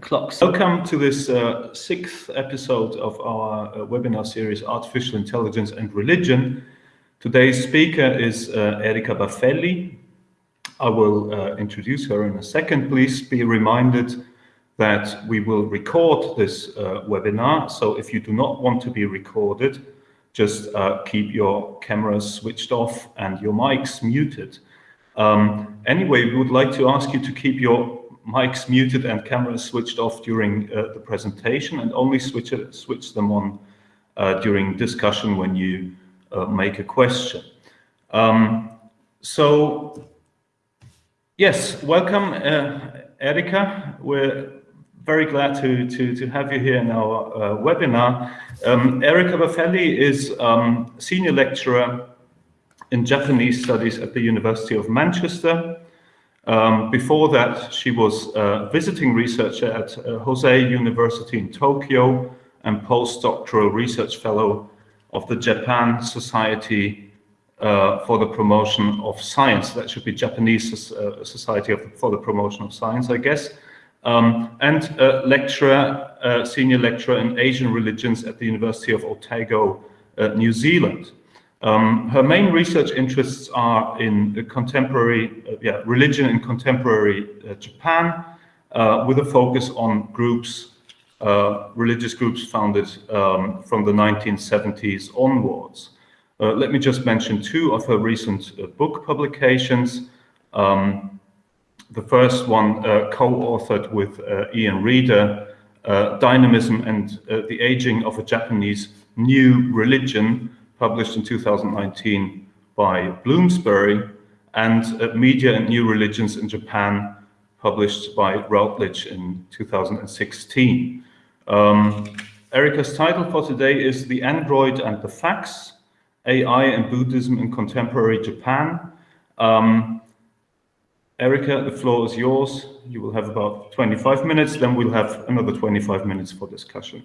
clocks. Welcome to this uh, sixth episode of our uh, webinar series, Artificial Intelligence and Religion. Today's speaker is uh, Erica Baffelli. I will uh, introduce her in a second. Please be reminded that we will record this uh, webinar. So if you do not want to be recorded, just uh, keep your cameras switched off and your mics muted. Um, anyway, we would like to ask you to keep your mics muted and cameras switched off during uh, the presentation and only switch, it, switch them on uh, during discussion when you uh, make a question. Um, so, yes, welcome, uh, Erica. We're very glad to, to, to have you here in our uh, webinar. Um, Erica Baffelli is um, senior lecturer in Japanese studies at the University of Manchester. Um, before that, she was a visiting researcher at uh, Hosei University in Tokyo and postdoctoral research fellow of the Japan Society uh, for the Promotion of Science. That should be Japanese uh, Society of, for the Promotion of Science, I guess. Um, and a lecturer, uh, senior lecturer in Asian religions at the University of Otago, uh, New Zealand. Um, her main research interests are in contemporary, uh, yeah, religion in contemporary uh, Japan, uh, with a focus on groups, uh, religious groups founded um, from the 1970s onwards. Uh, let me just mention two of her recent uh, book publications. Um, the first one co-authored with Ian Reader, Dynamism and the Aging of a Japanese New Religion, published in 2019 by Bloomsbury, and Media and New Religions in Japan, published by Routledge in 2016. Um, Erica's title for today is The Android and the Fax, AI and Buddhism in Contemporary Japan. Um, Erika, the floor is yours. You will have about 25 minutes, then we'll have another 25 minutes for discussion.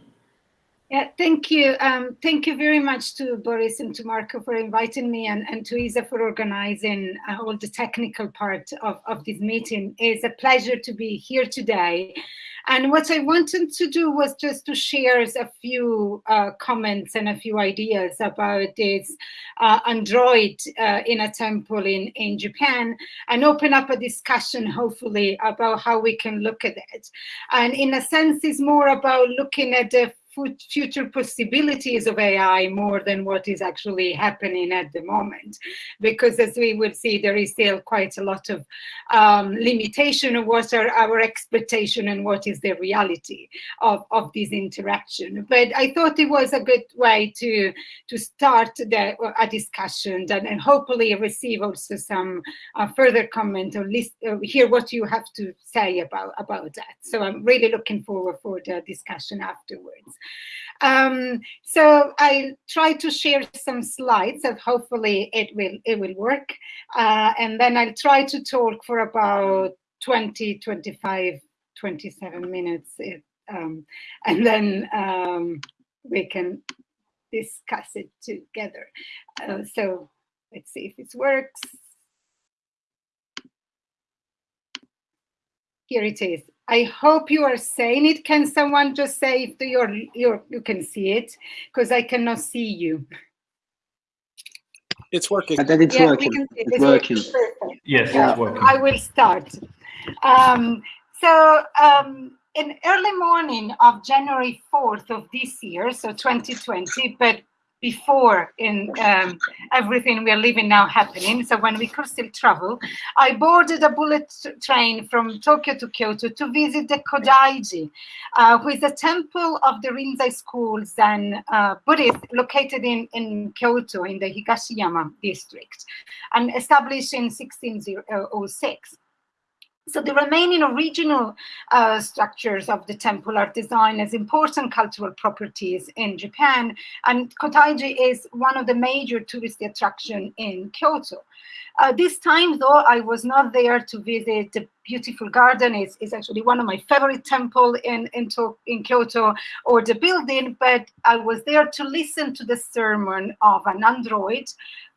Yeah, thank you. Um, thank you very much to Boris and to Marco for inviting me and, and to Isa for organizing uh, all the technical part of, of this meeting. It's a pleasure to be here today. And what I wanted to do was just to share a few uh, comments and a few ideas about this uh, Android uh, in a temple in, in Japan and open up a discussion, hopefully, about how we can look at it. And in a sense, it's more about looking at the future possibilities of AI more than what is actually happening at the moment. Because as we will see, there is still quite a lot of um, limitation of what are our expectation and what is the reality of, of this interaction. But I thought it was a good way to, to start the, a discussion and, and hopefully receive also some uh, further comment or list, uh, hear what you have to say about, about that. So I'm really looking forward for the discussion afterwards. Um, so I'll try to share some slides and hopefully it will it will work. Uh, and then I'll try to talk for about 20, 25, 27 minutes. It, um, and then um, we can discuss it together. Uh, so let's see if it works. Here it is. I hope you are saying it. Can someone just say if you're, you're, can see it? Because I cannot see you. It's working. I think it's yeah, working. It's, it's, working. working. Yes, yeah. it's working. I will start. Um, so um, in early morning of January 4th of this year, so 2020, but before in um, everything we are living now happening. So when we could still travel, I boarded a bullet train from Tokyo to Kyoto to visit the Kodaiji, uh, who is a temple of the Rinzai school Zen uh, Buddhist located in, in Kyoto in the Higashiyama district and established in 1606. So the remaining original uh, structures of the temple are designed as important cultural properties in Japan, and Kodaiji is one of the major tourist attractions in Kyoto. Uh, this time, though, I was not there to visit the beautiful garden. It's, it's actually one of my favorite temple in, in, in Kyoto, or the building, but I was there to listen to the sermon of an android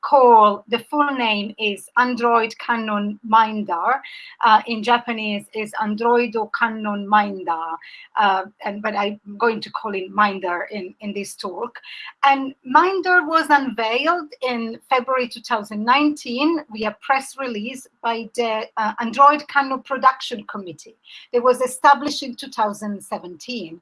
call, the full name is Android Kannon Mindar. Uh, in Japanese is Androido Kannon Mindar, uh, and but I'm going to call it Mindar in, in this talk. And Mindar was unveiled in February 2019 via press release by the uh, Android Kannon Production Committee. It was established in 2017.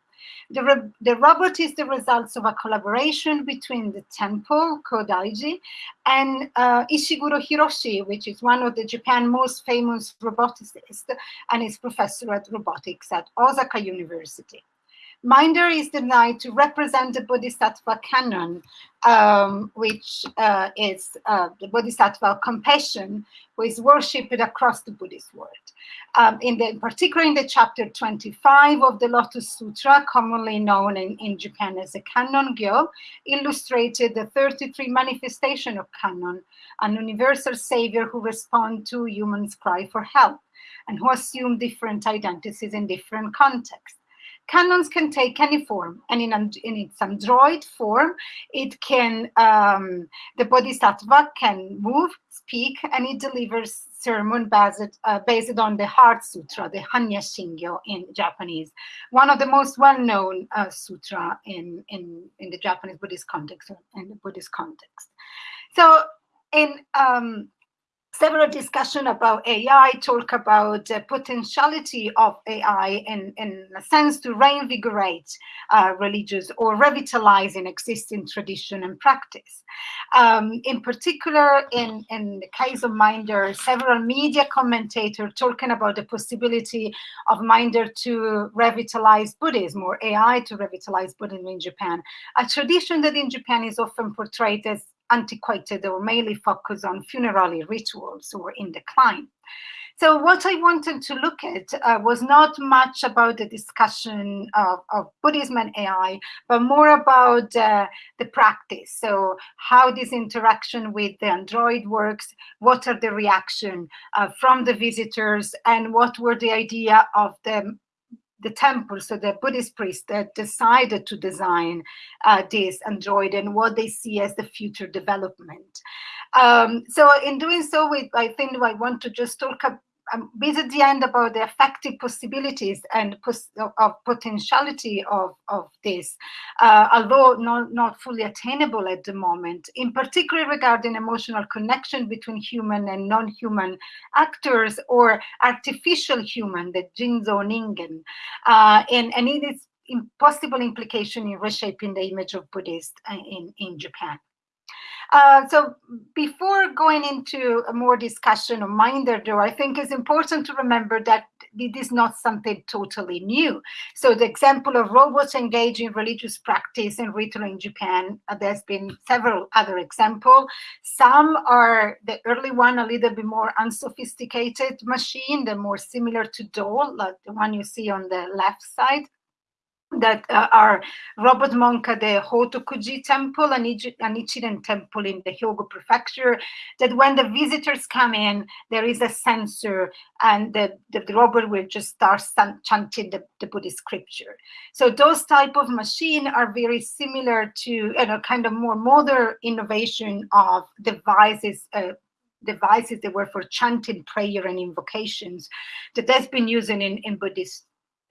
The, the, robot is the results of a collaboration between the temple, Kodaiji, and uh, Ishiguro Hiroshi, which is one of the Japan most famous roboticists and is professor at robotics at Osaka University. Mindar is denied to represent the Bodhisattva Kannon, um, which uh, is uh, the Bodhisattva of compassion, who is worshipped across the Buddhist world. Um, in the, particularly in the chapter 25 of the Lotus Sutra, commonly known in, in Japan as the Kannon Gyo, illustrated the 33 manifestation of Kannon, an universal savior who responds to humans' cry for help and who assume different identities in different contexts. Kannons can take any form, and in, in its android form, it can, um, the Bodhisattva can move, speak, and it delivers sermon based, uh, based on the Heart Sutra, the Hanya Shingyo in Japanese, one of the most well-known uh, sutra in, in, in the Japanese Buddhist context, in the Buddhist context. So in um, several discussion about AI talk about the potentiality of AI in, in a sense to reinvigorate uh, religious or revitalizing existing tradition and practice. Um, in particular, in, in the case of Mindar, several media commentators talking about the possibility of Mindar to revitalize Buddhism or AI to revitalize Buddhism in Japan, a tradition that in Japan is often portrayed as antiquated or mainly focused on funerary rituals or in decline. So what I wanted to look at uh, was not much about the discussion of, of, Buddhism and AI, but more about uh, the practice. So how this interaction with the Android works, what are the reaction uh, from the visitors, and what were the idea of the the temple, so the Buddhist priests that decided to design uh, this android and what they see as the future development. Um, so in doing so, we, I think I want to just talk um, the end about the effective possibilities and pos of potentiality of, of this, uh, although not, not fully attainable at the moment, in particular regarding emotional connection between human and non-human actors or artificial human, the Jinzo Ningen. Uh, and, and it is possible implication in reshaping the image of Buddhist uh, in, in Japan. Uh, so before going into a more discussion of Mindar, though, I think it's important to remember that it is not something totally new. So the example of robots engaging in religious practice and ritual in Japan, uh, there's been several other examples. Some are the early one, a little bit more unsophisticated machine, the more similar to doll, like the one you see on the left side that uh, are Robot Monk at the Hotokuji temple and, an Ichiren temple in the Hyogo prefecture, that when the visitors come in, there is a sensor and the, the, the robot will just start chanting the, the Buddhist scripture. So those type of machine are very similar to you know, kind of more modern innovation of devices uh, devices that were for chanting prayer and invocations that has been used in, in Buddhist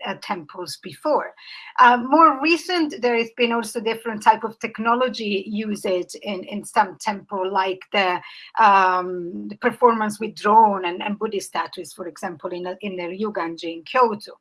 uh, temples before. Uh, more recent, there has been also different type of technology used in, in some temple, like the, um, the performance with drone and, and Buddhist statues, for example, in, in the Ryuganji in Kyoto.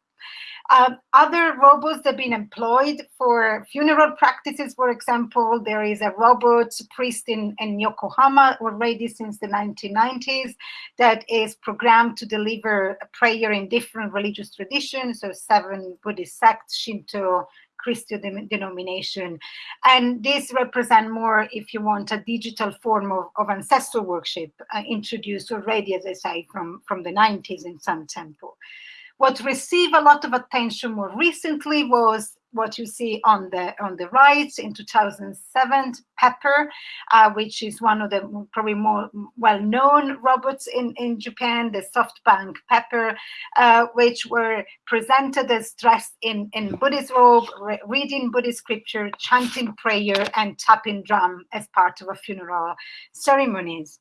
Uh, other robots that have been employed for funeral practices, for example, there is a robot priest in, in Yokohama already since the 1990s that is programmed to deliver a prayer in different religious traditions, so seven Buddhist sects, Shinto, Christian denomination. And this represent more, if you want, a digital form of, of ancestral worship uh, introduced already, as I say, from, from the 90s in some temple. What received a lot of attention more recently was what you see on the on the right in 2007 pepper uh, which is one of the probably more well-known robots in in japan the softbank pepper uh, which were presented as dressed in in buddhist robe re reading buddhist scripture chanting prayer and tapping drum as part of a funeral ceremonies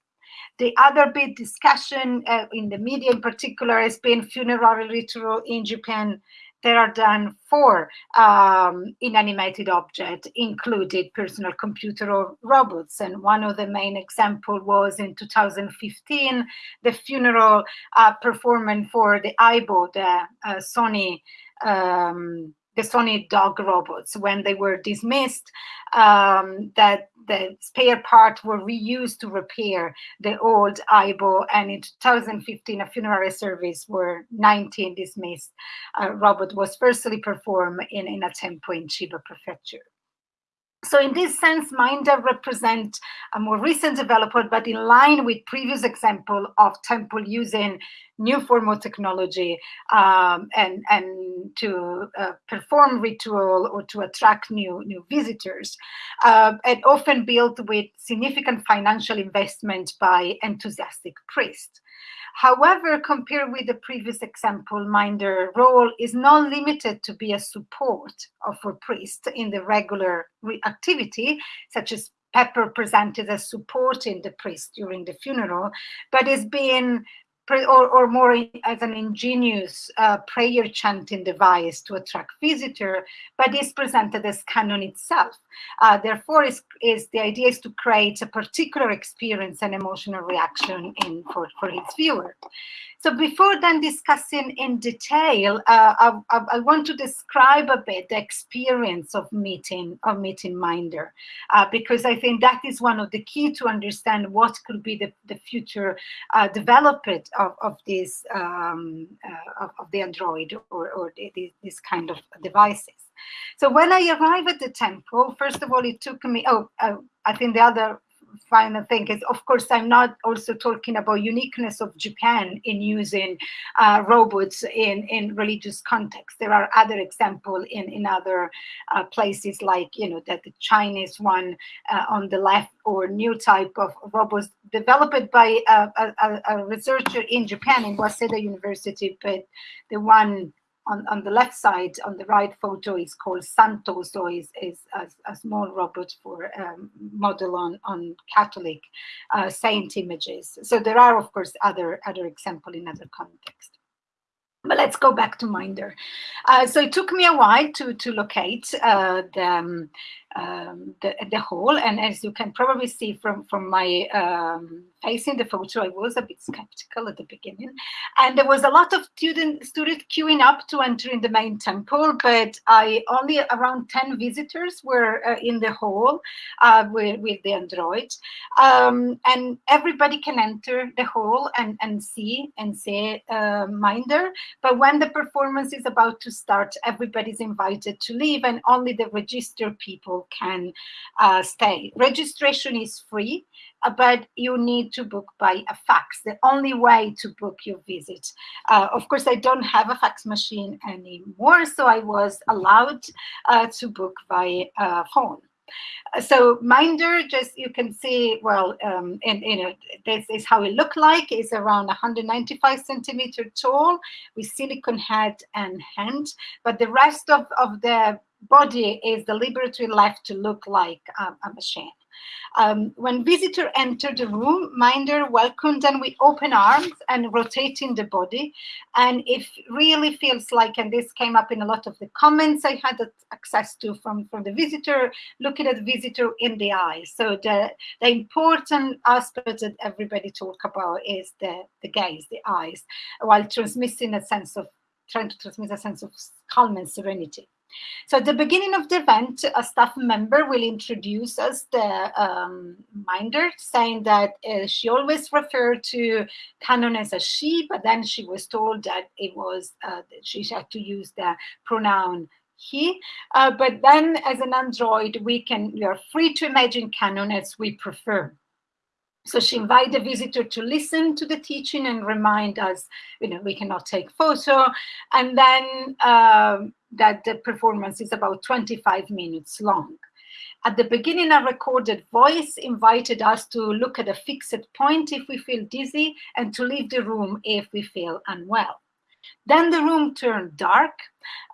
the other big discussion uh, in the media in particular has been funeral ritual in Japan there are done for um, inanimated objects, included personal computer or robots. And one of the main example was in 2015, the funeral uh, performance for the Aibo, the uh, Sony um, the Sony dog robots when they were dismissed, um, that the spare parts were reused to repair the old Aibo. And in 2015, a funerary service where 19 dismissed uh, robot was firstly performed in, in a temple in Chiba Prefecture. So in this sense, Mindar represent a more recent development, but in line with previous example of temple using new form of technology um, and, and to uh, perform ritual or to attract new, new visitors. Uh, and often built with significant financial investment by enthusiastic priests. However, compared with the previous example, Mindar role is not limited to be a support of a priest in the regular activity, such as Pepper presented as supporting the priest during the funeral, but is being or, or more as an ingenious uh, prayer chanting device to attract visitor, but is presented as Kannon itself. Uh, therefore, is, is the idea is to create a particular experience and emotional reaction in for, for its viewer. So before then discussing in detail, uh, I, I, I, want to describe a bit the experience of meeting of meeting Mindar, uh, because I think that is one of the key to understand what could be the, the future uh, development of, of this um, uh, of, of, the Android or, or the, this kind of devices. So when I arrived at the temple, first of all, it took me, oh, uh, I think the other final thing is, of course, I'm not also talking about uniqueness of Japan in using uh, robots in, in religious context. There are other examples in, in other uh, places like, you know, that the Chinese one uh, on the left or new type of robots developed by a, a, a researcher in Japan in Waseda University, but the one on, on the left side, on the right photo is called Santo, so is, is a, a, small robot for um, model on, on Catholic uh, saint images. So there are, of course, other, other example in other context. But let's go back to Mindar. Uh, so it took me a while to, to locate uh, the, um, um, the, the. And as you can probably see from, from my um, face in the photo, I was a bit skeptical at the beginning. And there was a lot of student, students queuing up to enter in the main temple, but I only around 10 visitors were uh, in the hall uh, with, with the Android. Um, and everybody can enter the hall and, and see and say uh, Mindar. But when the performance is about to start, everybody's invited to leave and only the registered people people can uh, stay. Registration is free, uh, but you need to book by a fax, the only way to book your visit. Uh, of course, I don't have a fax machine anymore, so I was allowed uh, to book by uh, phone. So Mindar, just you can see, well, um, you know, this is how it looked like. It's around 195 centimeter tall with silicon head and hand, but the rest of, of the body is deliberately left to look like um, a machine. Um, when visitor enter the room, Mindar welcomed them with open arms and rotating the body. And it really feels like, and this came up in a lot of the comments I had access to from, from the visitor, looking at the visitor in the eyes. So the, the important aspect that everybody talk about is the, the gaze, the eyes, while transmitting a sense of, trying to transmit a sense of calm and serenity. So at the beginning of the event, a staff member will introduce us the um, Mindar, saying that uh, she always referred to Kannon as a she, but then she was told that it was uh, that she had to use the pronoun he. Uh, but then as an android, we can we are free to imagine Kannon as we prefer. So she invited the visitor to listen to the teaching and remind us, you know, we cannot take photo. And then um, that the performance is about 25 minutes long. At the beginning, a recorded voice invited us to look at a fixed point if we feel dizzy and to leave the room if we feel unwell. Then the room turned dark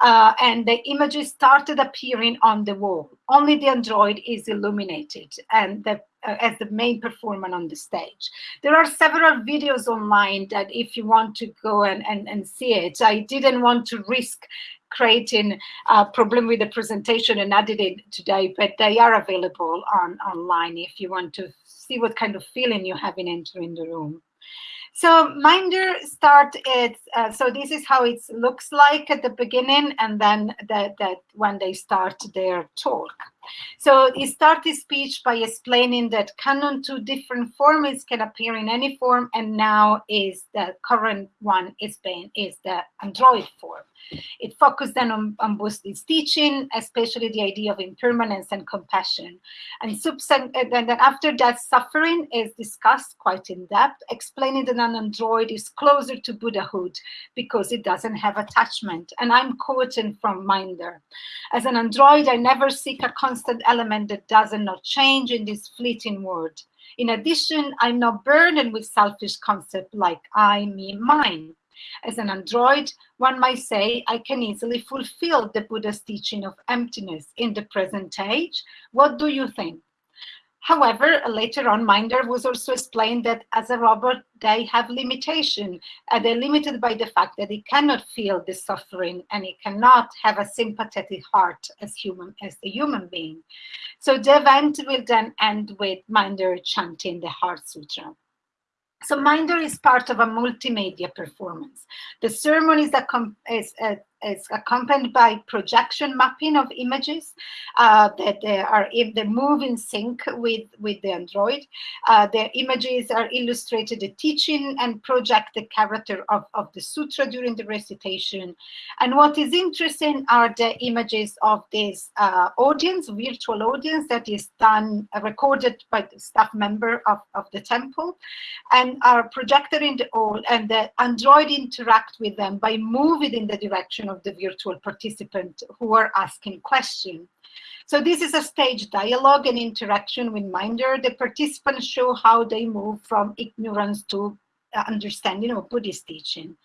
uh, and the images started appearing on the wall. Only the android is illuminated and the, uh, as the main performer on the stage. There are several videos online that if you want to go and, and, and see it, I didn't want to risk creating a problem with the presentation and added it today, but they are available on online if you want to see what kind of feeling you have in entering the room. So Mindar start it, uh, so this is how it looks like at the beginning and then that, that when they start their talk. So he start his speech by explaining that Kannon two different formats can appear in any form and now is the current one is being is the Android form. It focused then on, on teaching, especially the idea of impermanence and compassion. And then after that, suffering is discussed quite in depth, explaining that an android is closer to Buddhahood because it doesn't have attachment. And I'm quoting from Mindar. As an android, I never seek a constant element that does not change in this fleeting world. In addition, I'm not burdened with selfish concepts like I, me, mine. As an android, one might say I can easily fulfill the Buddha's teaching of emptiness in the present age. What do you think? However, later on, Mindar was also explained that as a robot, they have limitation. they're limited by the fact that it cannot feel the suffering and it cannot have a sympathetic heart as human as the human being. So the event will then end with Mindar chanting the Heart Sutra. So Mindar is part of a multimedia performance. The sermon is, is, uh, is accompanied by projection mapping of images uh, that they are in the move in sync with, with the Android. Uh, the images are illustrated the teaching and project the character of, of the sutra during the recitation. And what is interesting are the images of this uh, audience, virtual audience that is done, recorded by the staff member of, of the temple and are projected in the all and the Android interact with them by moving in the direction of the virtual participant who are asking questions. So this is a stage dialogue and interaction with Mindar. The participants show how they move from ignorance to understanding of Buddhist teaching.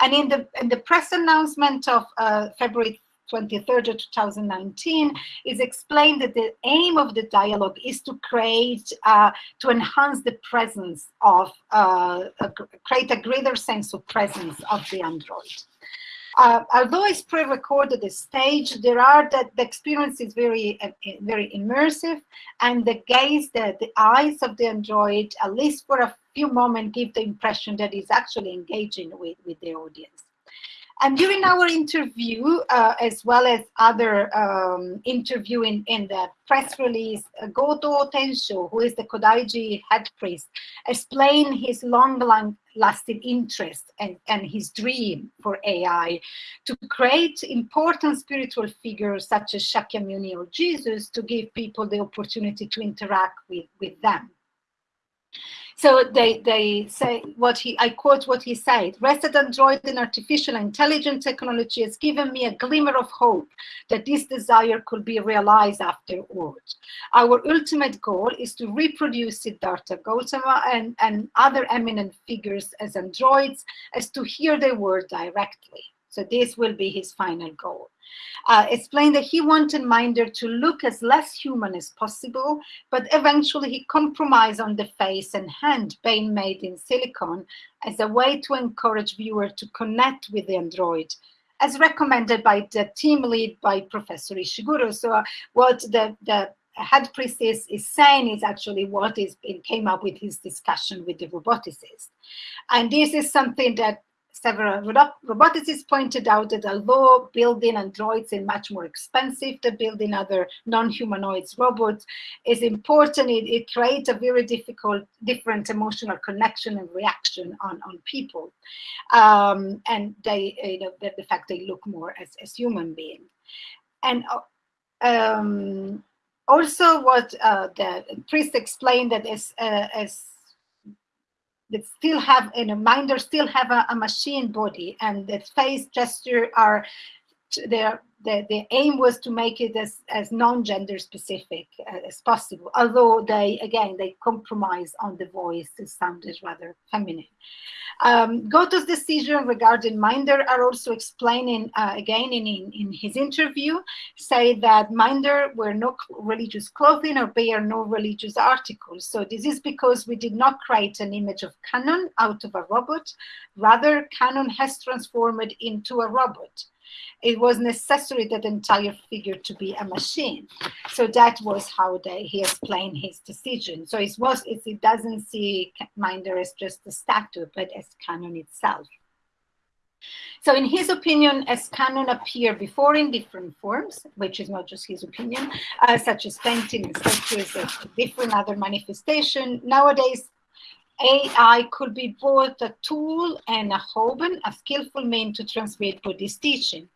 And in the, in the press announcement of uh, February 23rd of 2019 is explained that the aim of the dialogue is to create, uh, to enhance the presence of, uh, create a greater sense of presence of the android. Uh, although it's pre-recorded the stage, there are that the experience is very, uh, very immersive, and the gaze, the, the eyes of the android, at least for a few moments, give the impression that he's actually engaging with, with the audience. And during our interview, uh, as well as other um, interview in, the press release, uh, Goto Tensho, who is the Kodaiji head priest, explained his long-lasting interest and, and his dream for AI to create important spiritual figures such as Shakyamuni or Jesus to give people the opportunity to interact with, with them. So they, they say what he, I quote what he said, resident Android and artificial intelligence technology has given me a glimmer of hope that this desire could be realized afterwards. Our ultimate goal is to reproduce Siddhartha Gautama and, and other eminent figures as androids as to hear their word directly. So this will be his final goal. Uh, explained that he wanted Mindar to look as less human as possible, but eventually he compromised on the face and hand being made in silicon as a way to encourage viewers to connect with the android as recommended by the team lead by Professor Ishiguro. So uh, what the, the head priest is, is saying is actually what is came up with his discussion with the roboticist. And this is something that several roboticists pointed out that although building androids is much more expensive than building other non-humanoids robots, is important. It, it, creates a very difficult, different emotional connection and reaction on, on people. Um, and they, you know, the, the, fact they look more as, as human beings. And um, also what uh, the priest explained that as, uh, as that still have in a Mindar still have a, a machine body and the face gesture are the, the, the aim was to make it as, as non-gender specific as possible, although they, again, they compromise on the voice, it sounded rather feminine. Um, Goto's decision regarding Mindar are also explaining, uh, again in, in, in, his interview, say that Mindar wear no religious clothing or bear no religious articles. So this is because we did not create an image of Kannon out of a robot, rather Kannon has transformed into a robot it was necessary that entire figure to be a machine. So that was how they, he explained his decision. So it was it, it doesn't see Mindar as just a statue, but as Kannon itself. So in his opinion, as Kannon appeared before in different forms, which is not just his opinion, uh, such as painting sculptures, different other manifestation, nowadays AI could be both a tool and a hoben, a skillful mean to transmit Buddhist teaching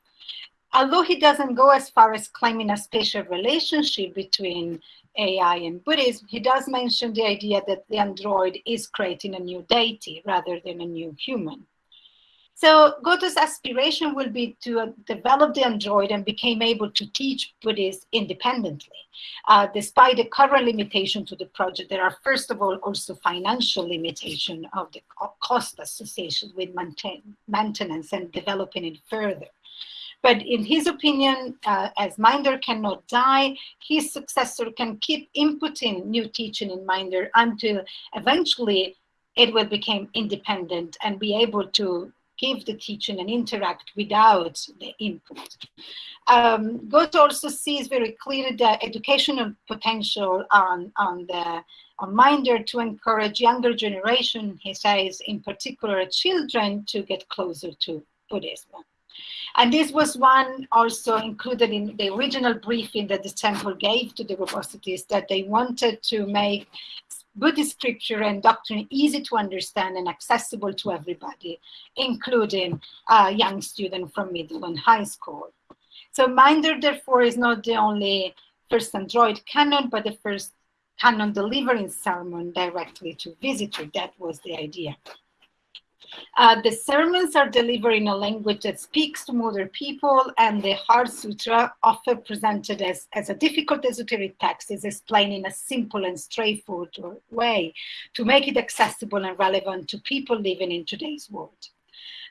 although he doesn't go as far as claiming a special relationship between AI and Buddhism, he does mention the idea that the android is creating a new deity rather than a new human. So Goto's aspiration will be to develop the android and become able to teach Buddhists independently. Uh, despite the current limitation to the project, there are first of all also financial limitation of the cost associated with maintain, maintenance and developing it further. But in his opinion, uh, as Mindar cannot die, his successor can keep inputting new teaching in Mindar until eventually it will become independent and be able to give the teaching and interact without the input. Um, Goto also sees very clearly the educational potential on, on the on Mindar to encourage younger generation, he says, in particular children, to get closer to Buddhism. And this was one also included in the original briefing that the temple gave to the roboticists that they wanted to make Buddhist scripture and doctrine easy to understand and accessible to everybody, including a young student from middle and high school. So Mindar, therefore, is not the only first Android Kannon, but the first Kannon delivering sermon directly to visitor. That was the idea. Uh, the sermons are delivered in a language that speaks to modern people, and the Heart Sutra, often presented as, as a difficult esoteric text, is explained in a simple and straightforward way to make it accessible and relevant to people living in today's world.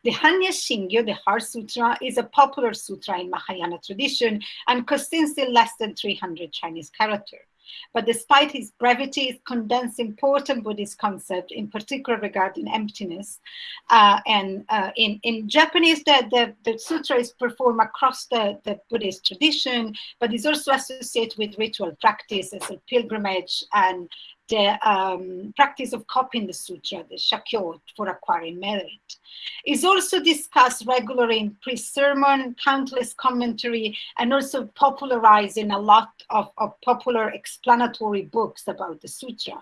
The Hanya Shingyo, the Heart Sutra, is a popular sutra in Mahayana tradition and consists still less than 300 Chinese characters. But despite his brevity, it condenses important Buddhist concepts, in particular regarding emptiness. Uh, and uh, in, in Japanese, the, the, the, sutra is performed across the, the Buddhist tradition, but is also associated with ritual practice as a pilgrimage and the um, practice of copying the sutra, the shakyo, for acquiring merit. Is also discussed regularly in pre-sermon, countless commentary, and also popularizing a lot of, of, popular explanatory books about the sutra.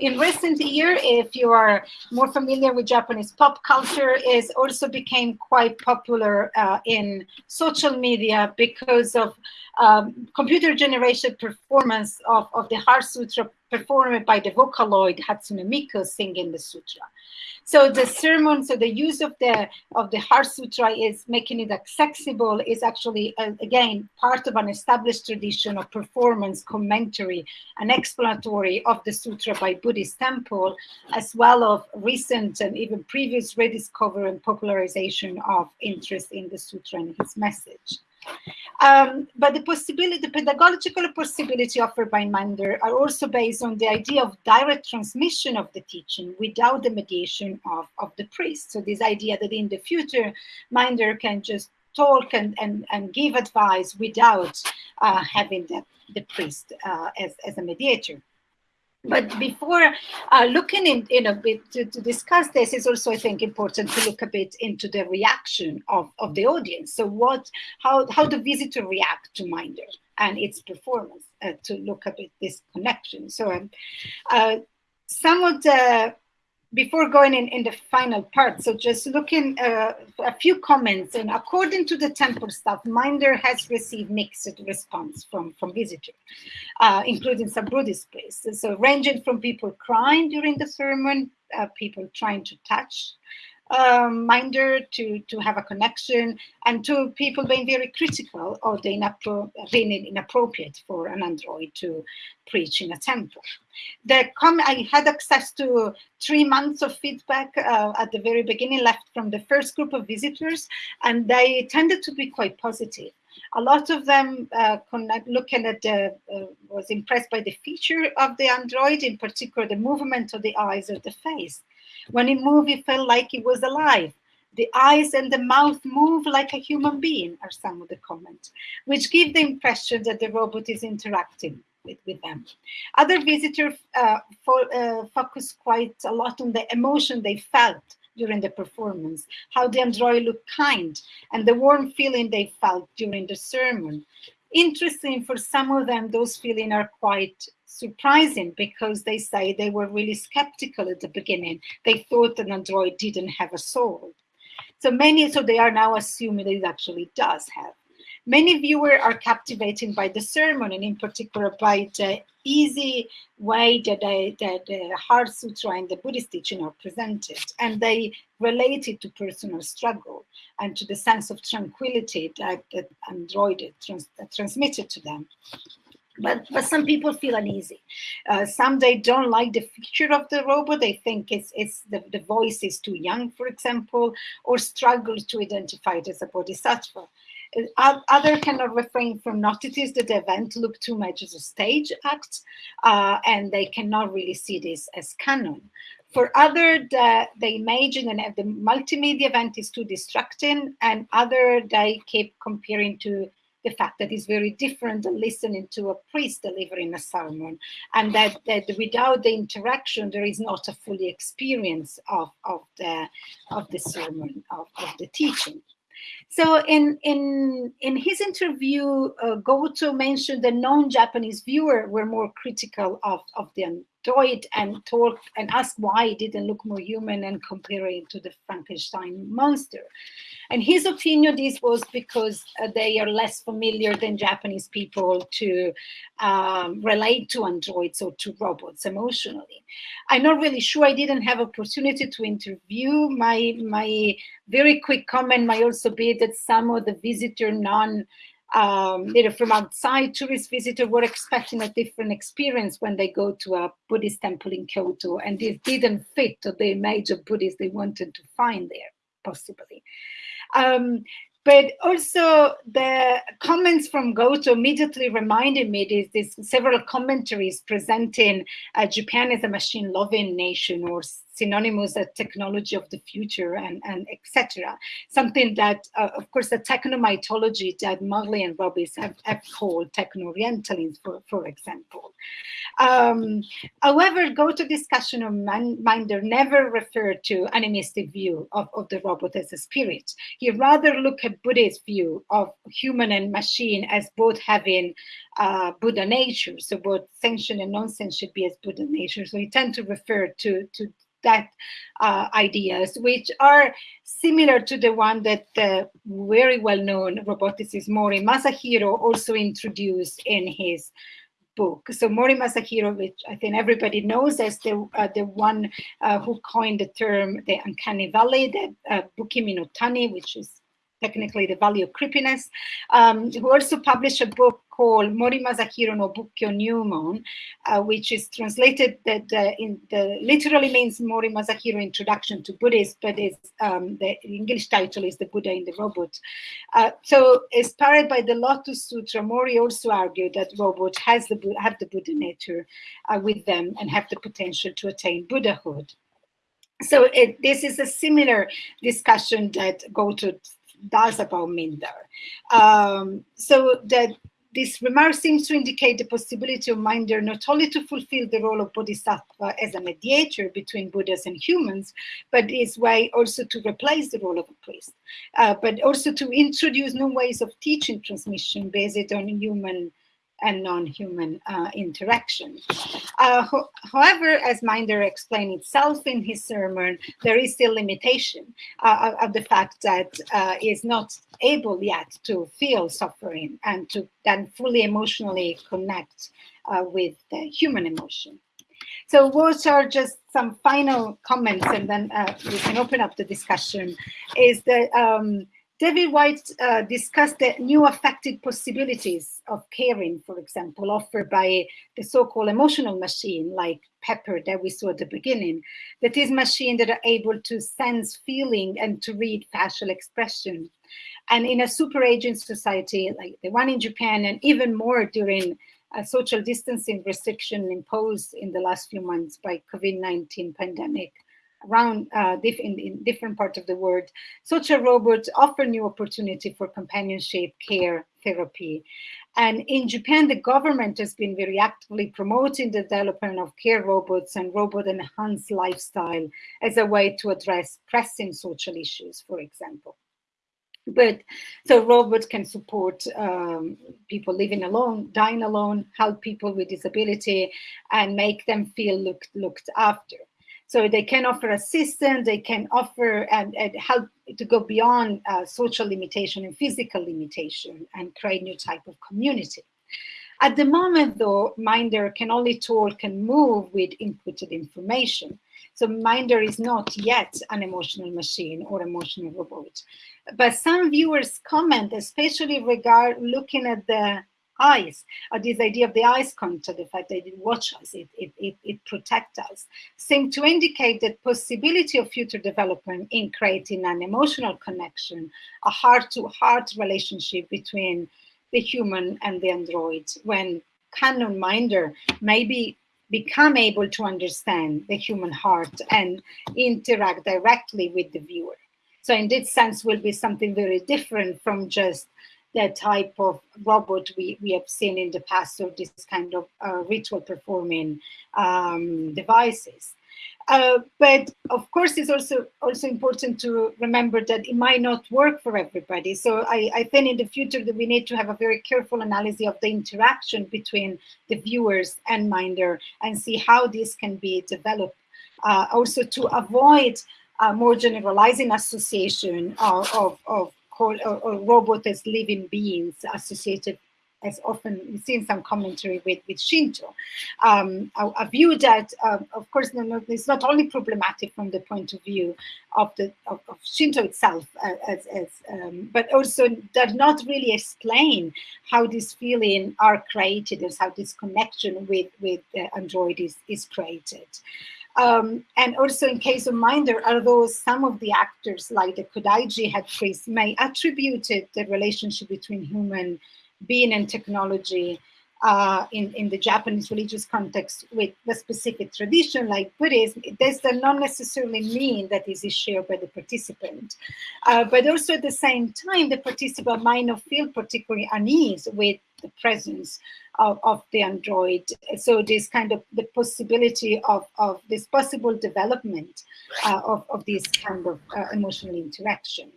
In recent year, if you are more familiar with Japanese pop culture, is also became quite popular uh, in social media because of um, computer generated performance of, of the Heart Sutra performed by the Vocaloid Hatsune Miku singing the sutra. So the sermon, so the use of the of the Heart Sutra is making it accessible is actually uh, again part of an established tradition of performance, commentary, and explanatory of the sutra by Buddhist temple, as well of recent and even previous rediscovery and popularization of interest in the sutra and its message. Um, but the possibility, the pedagogical possibility offered by Mindar are also based on the idea of direct transmission of the teaching without the mediation of, of the priest. So this idea that in the future, Mindar can just talk and, and, and give advice without uh, having the, the priest uh, as, as a mediator. But before uh, looking in, in a bit to, to, discuss this, is also, I think, important to look a bit into the reaction of, of the audience. So what, how, how the visitor react to Mindar and its performance uh, to look a bit this connection. So um, uh, some of the before going in, in the final part, so just looking uh, a few comments, and according to the temple staff, Mindar has received mixed response from, from visitors, uh, including some Buddhist places. So ranging from people crying during the sermon, uh, people trying to touch um, Mindar to, to have a connection and to people being very critical of the inappro inappropriate for an android to preach in a temple. The com I had access to three months of feedback uh, at the very beginning left from the first group of visitors and they tended to be quite positive. A lot of them uh, looking at the, uh, was impressed by the feature of the android, in particular the movement of the eyes or the face. When it moved, it felt like it was alive. The eyes and the mouth move like a human being, are some of the comments, which give the impression that the robot is interacting with, with them. Other visitors uh, uh, focus quite a lot on the emotion they felt during the performance, how the android looked kind, and the warm feeling they felt during the sermon. Interesting for some of them, those feelings are quite surprising because they say they were really skeptical at the beginning. They thought an android didn't have a soul. So many, so they are now assuming it actually does have. Many viewers are captivated by the sermon and in particular by the easy way that, they, that the Heart Sutra and the Buddhist teaching are presented. And they relate it to personal struggle and to the sense of tranquility that, that Android trans, transmitted to them but but some people feel uneasy. Uh, some they don't like the feature of the robot. They think it's it's the, the voice is too young for example or struggle to identify it as a bodhisattva. Uh, other cannot refrain from notice that the event look too much as a stage act uh, and they cannot really see this as Kannon. For other the, the imaging and the multimedia event is too distracting and other they keep comparing to the fact that it's very different than listening to a priest delivering a sermon, and that, that without the interaction, there is not a fully experience of, of, the, of the sermon, of, of the teaching. So in in in his interview, uh, Goto mentioned the non-Japanese viewer were more critical of of the And talk and ask why it didn't look more human and compare it to the Frankenstein monster. And his opinion, this was because uh, they are less familiar than Japanese people to um, relate to androids or to robots emotionally. I'm not really sure. I didn't have opportunity to interview. My my very quick comment might also be that some of the visitor non um, you know, from outside, tourist visitors were expecting a different experience when they go to a Buddhist temple in Kyoto, and it didn't fit to the image of Buddhists they wanted to find there, possibly. Um, but also the comments from Goto immediately reminded me this, this several commentaries presenting uh, Japan as a machine-loving nation or synonymous as technology of the future and, and etc. Something that, uh, of course, the technomythology that Morley and Robins have, have called techno-orientalism, for, for example. Um, however, Goto discussion of Mindar never referred to animistic view of, of the robot as a spirit. He rather looked at Buddhist view of human and machine as both having uh, Buddha nature, so both sentient and non-sentient be as Buddha nature. So he tend to refer to, to that uh, ideas, which are similar to the one that the very well-known roboticist Mori Masahiro also introduced in his book. So Mori Masahiro, which I think everybody knows as the uh, the one uh, who coined the term the uncanny valley, the uh, Bukimi no Tani, which is technically the value of creepiness, um, who also published a book called Mori Masahiro no Bukkyo Nyumon, uh, which is translated that uh, in the literally means Mori Masahiro Introduction to Buddhism, but is um, the English title is The Buddha in the Robot. Uh, so inspired by the Lotus Sutra, Mori also argued that robots has the have the Buddha nature uh, with them and have the potential to attain Buddhahood. So it, this is a similar discussion that Goto does about Mindar. Um, so that this remark seems to indicate the possibility of Mindar not only to fulfill the role of Bodhisattva as a mediator between Buddhas and humans, but its way also to replace the role of a priest, uh, but also to introduce new ways of teaching transmission based on human and non-human uh, interaction. Uh, ho however, as Mindar explained itself in his sermon, there is still limitation uh, of the fact that uh, is not able yet to feel suffering and to then fully emotionally connect uh, with the human emotion. So what are just some final comments and then uh, we can open up the discussion is that um, David White uh, discussed the new affected possibilities of caring, for example, offered by the so-called emotional machine like Pepper that we saw at the beginning, that is machine that are able to sense feeling and to read facial expression. And in a super aging society like the one in Japan and even more during a social distancing restriction imposed in the last few months by COVID-19 pandemic, around uh, in, in, different parts of the world, such a robot offer new opportunity for companionship, care, therapy. And in Japan, the government has been very actively promoting the development of care robots and robot-enhanced lifestyle as a way to address pressing social issues, for example. But so robots can support um, people living alone, dying alone, help people with disability, and make them feel looked looked after. So they can offer assistance, they can offer and, and help to go beyond uh, social limitation and physical limitation and create new type of community. At the moment though, Mindar can only talk and move with inputted information. So Mindar is not yet an emotional machine or emotional robot. But some viewers comment, especially regard looking at the eyes, or this idea of the eyes contact, the fact that it watch us, it, it, it, it protect us, seem to indicate that possibility of future development in creating an emotional connection, a heart-to-heart -heart relationship between the human and the android, when Kannon Mindar maybe become able to understand the human heart and interact directly with the viewer. So in this sense will be something very different from just the type of robot we, we have seen in the past, or this kind of uh, ritual performing um, devices. Uh, but of course, it's also also important to remember that it might not work for everybody. So I, I think in the future that we need to have a very careful analysis of the interaction between the viewers and Mindar and see how this can be developed. Uh, also to avoid more generalizing association of, of, of call, or, or robot as living beings associated as often seen some commentary with, with Shinto, um, a, a, view that, um, of course, is not only problematic from the point of view of the of, of Shinto itself, uh, as, as um, but also does not really explain how these feelings are created, as how this connection with with the android is is created. Um, and also in case of Mindar, although some of the actors like the Kodaiji head priest may attributed the relationship between human being and technology uh, in, in the Japanese religious context with the specific tradition like Buddhism, this does not necessarily mean that this is shared by the participant. Uh, but also at the same time, the participant might not feel particularly unease with the presence of, of the android. So this kind of the possibility of, of this possible development uh, of, of this kind of uh, emotional interaction.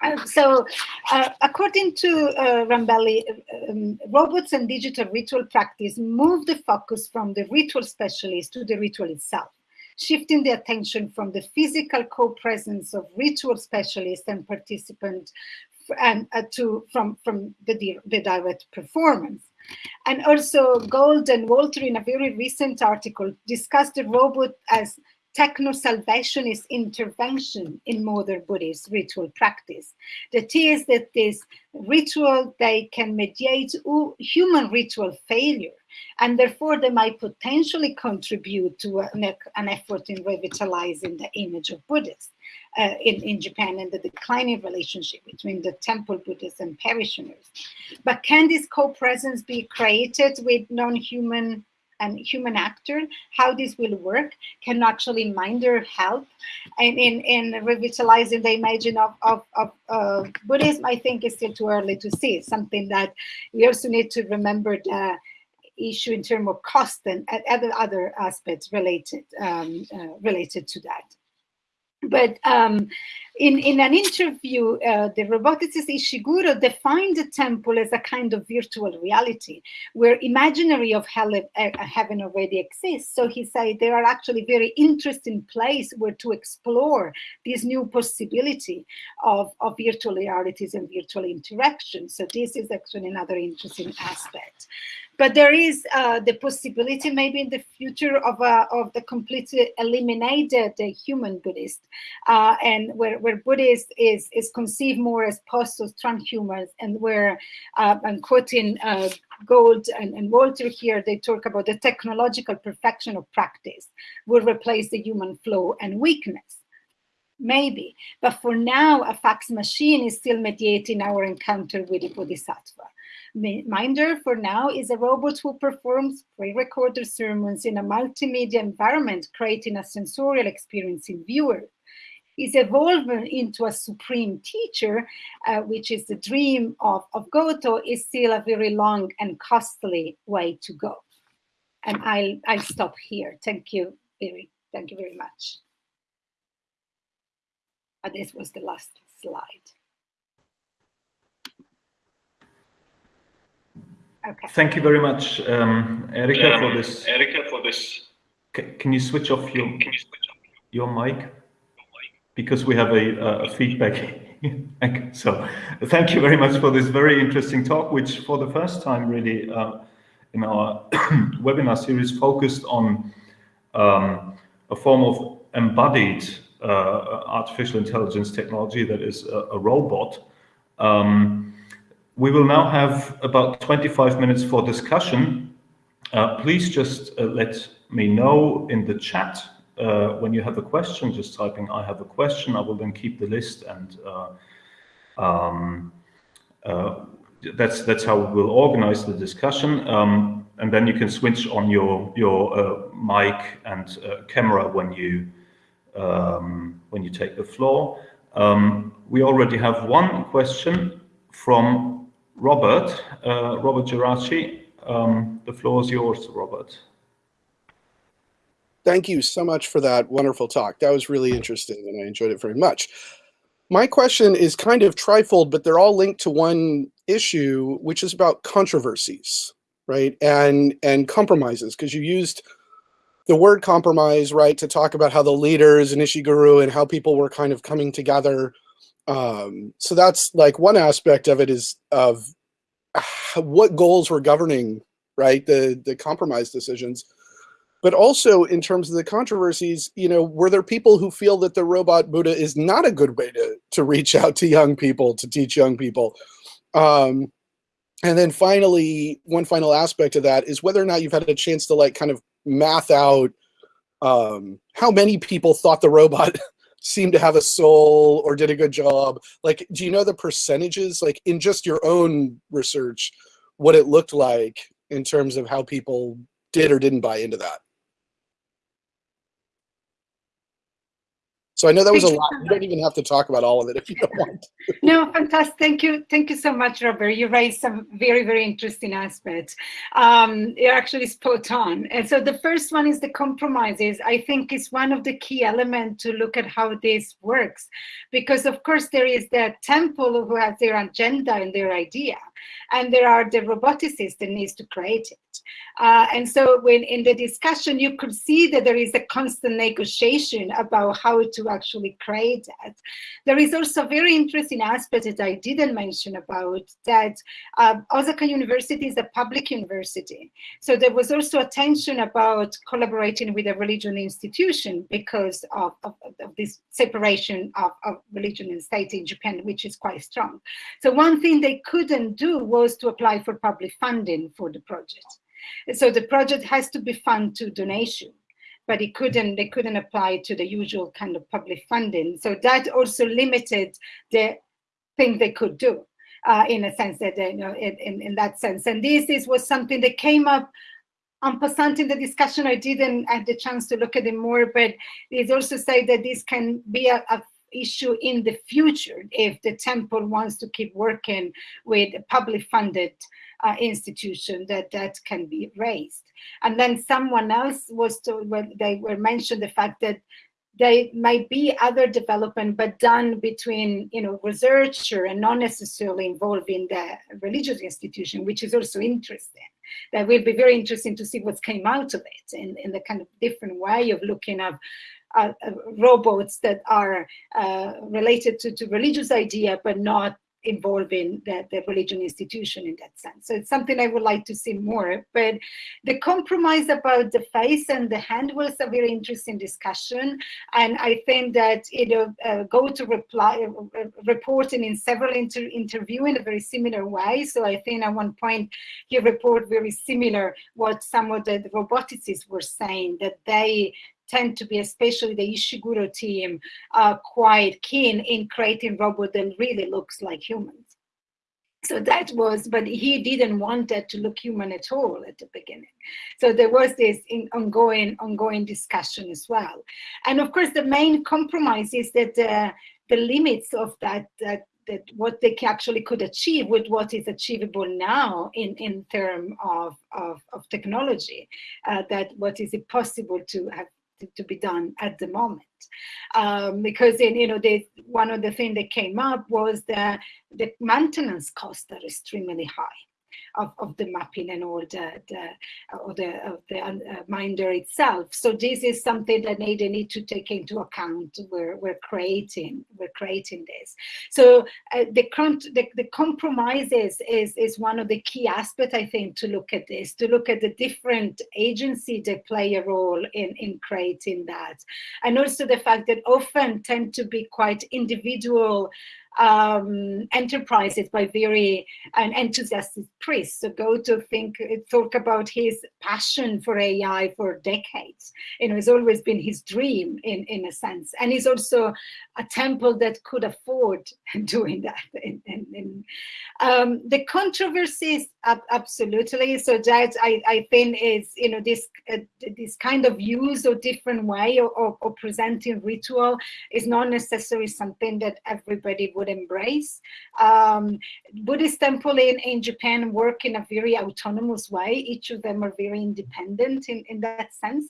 Uh, so, uh, according to uh, Rambelli, um, robots and digital ritual practice move the focus from the ritual specialist to the ritual itself, shifting the attention from the physical co-presence of ritual specialist and participant and uh, to from from the, the direct performance. And also Gold and Walter in a very recent article discussed the robot as techno-salvationist intervention in modern Buddhist ritual practice. That is that this ritual, they can mediate human ritual failure, and therefore they might potentially contribute to an, an effort in revitalizing the image of Buddhists uh, in, in Japan and the declining relationship between the temple Buddhists and parishioners. But can this co-presence be created with non-human and human actor, how this will work, can actually Mindar help and in, in revitalizing the image of, of, of uh, Buddhism, I think is still too early to see. Something that we also need to remember the issue in terms of cost and other other aspects related um, uh, related to that. But um, in, in an interview, uh, the roboticist Ishiguro defined the temple as a kind of virtual reality where imaginary of hell, uh, heaven already exists. So he said there are actually very interesting place where to explore this new possibility of, of virtual realities and virtual interaction. So this is actually another interesting aspect. But there is uh, the possibility maybe in the future of, uh, of the completely eliminated uh, human Buddhist uh, and where, where Buddhist is, is conceived more as post transhumans and where uh, I'm quoting uh, Gold and, and Walter here, they talk about the technological perfection of practice will replace the human flow and weakness maybe. But for now, a fax machine is still mediating our encounter with the Bodhisattva. Mindar, for now, is a robot who performs pre-recorded sermons in a multimedia environment, creating a sensorial experience in viewers. Is evolving into a supreme teacher, uh, which is the dream of, of Goto, is still a very long and costly way to go. And I'll, I'll stop here. Thank you, very, thank you very much. Uh, this was the last slide. Okay. Thank you very much, um, Erica, um, for this. Erica, for this. C can you switch off your can you switch off your, your mic? Because we have a, a feedback. so, thank you very much for this very interesting talk, which for the first time really uh, in our webinar series focused on um, a form of embodied uh, artificial intelligence technology that is a, a robot. Um, we will now have about 25 minutes for discussion. Uh, please just uh, let me know in the chat uh, when you have a question, just typing I have a question. I will then keep the list and uh, um, uh, that's that's how we'll organize the discussion. Um, and then you can switch on your your uh, mic and camera when you um, when you take the floor. Um, we already have one question from Robert, uh, Robert Geraci, um, the floor is yours, Robert. Thank you so much for that wonderful talk. That was really interesting and I enjoyed it very much. My question is kind of trifold, but they're all linked to one issue, which is about controversies, right? And, and compromises, because you used the word compromise, right, to talk about how the leaders and Ishiguro and how people were kind of coming together um, so that's like one aspect of it is of what goals were governing, right? The, the compromise decisions. But also in terms of the controversies, you know, were there people who feel that the robot Buddha is not a good way to, to reach out to young people, to teach young people? Um, and then finally, one final aspect of that is whether or not you've had a chance to like kind of math out um, how many people thought the robot seemed to have a soul or did a good job? Like, do you know the percentages, like in just your own research, what it looked like in terms of how people did or didn't buy into that? So I know that was a lot. You don't even have to talk about all of it if you don't want to. No, fantastic. Thank you. Thank you so much, Robert. You raised some very, very interesting aspects. Um, you're actually spot on. And so the first one is the compromises. I think is one of the key elements to look at how this works. Because of course there is the temple who has their agenda and their idea. And there are the roboticists that needs to create it. Uh, and so when in the discussion, you could see that there is a constant negotiation about how to actually create that. There is also a very interesting aspect that I didn't mention about that uh, Osaka University is a public university. So there was also attention about collaborating with a religion institution because of, of, of this separation of, of religion and state in Japan, which is quite strong. So one thing they couldn't do was to apply for public funding for the project. So the project has to be funded to donation, but it couldn't, they couldn't apply to the usual kind of public funding. So that also limited the thing they could do. Uh, in a sense that, you know, in, in, in that sense. And this, this was something that came up en passant in the discussion. I didn't have the chance to look at it more, but it's also said that this can be a, a issue in the future if the temple wants to keep working with public funded uh, institution that that can be raised. And then someone else was to, when they were mentioned the fact that there might be other development, but done between, you know, researcher and not necessarily involving the religious institution, which is also interesting. That will be very interesting to see what came out of it in, in the kind of different way of looking at uh, uh, robots that are uh, related to, to religious idea, but not involving the, the religion institution in that sense. So it's something I would like to see more. But the compromise about the face and the hand was a very interesting discussion. And I think that you know uh, Goto reply uh, reporting in several inter interview in a very similar way. So I think at one point you report very similar what some of the, the roboticists were saying that they tend to be, especially the Ishiguro team, uh, quite keen in creating robot that really looks like humans. So that was, but he didn't want that to look human at all at the beginning. So there was this ongoing, ongoing discussion as well. And of course, the main compromise is that uh, the limits of that, that that what they actually could achieve with what is achievable now in in terms of, of, of technology, uh, that what is it possible to have to, be done at the moment. Um, because in, you know, they, one of the things that came up was that the maintenance costs are extremely high of, of the mapping and all the, the, or the, of the uh, Mindar itself. So this is something that they need to take into account. We're, we're creating, we're creating this. So uh, the, the, the compromises is, is one of the key aspects, I think, to look at this, to look at the different agencies that play a role in, in creating that. And also the fact that often tend to be quite individual um, enterprises by very an enthusiastic priests. So Goto think, talk about his passion for AI for decades. You know, it's always been his dream in, in a sense. And he's also a temple that could afford doing that. In, in, in. Um, the controversies, absolutely. So that I, I think is, you know, this uh, this kind of use or different way of, of, of presenting ritual is not necessarily something that everybody would embrace. Um, Buddhist temple in, in Japan work in a very autonomous way. Each of them are very independent in, in that sense.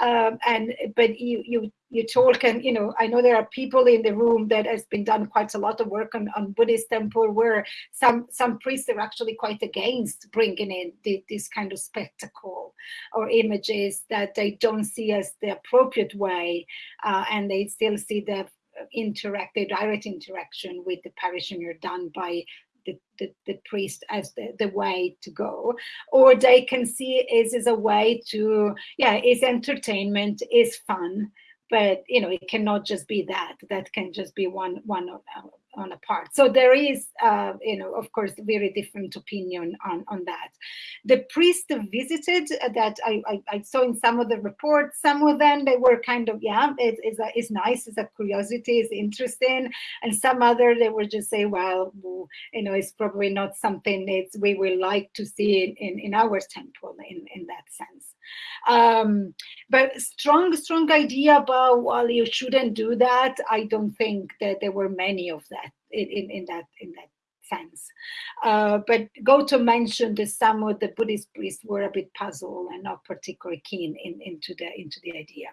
Um, and but you you you talk and you know i know there are people in the room that has been done quite a lot of work on, on buddhist temple where some some priests are actually quite against bringing in the, this kind of spectacle or images that they don't see as the appropriate way uh, and they still see the interact, the direct interaction with the parishioner done by the, the, the, priest as the, the way to go. Or they can see it as a way to yeah is entertainment is fun. But you know it cannot just be that. That can just be one one uh, on a part. So there is uh, you know of course very different opinion on on that. The priest visited that I, I, I saw in some of the reports some of them they were kind of yeah it, it's, a, it's nice it's a curiosity it's interesting. And some other they were just say well you know it's probably not something that we will like to see in, in, in our temple in in that sense um, but strong, strong idea about, well, you shouldn't do that. I don't think that there were many of that in, in, in that, in that sense. Uh, but Goto mentioned that some of the Buddhist priests were a bit puzzled and not particularly keen in, into the into the idea.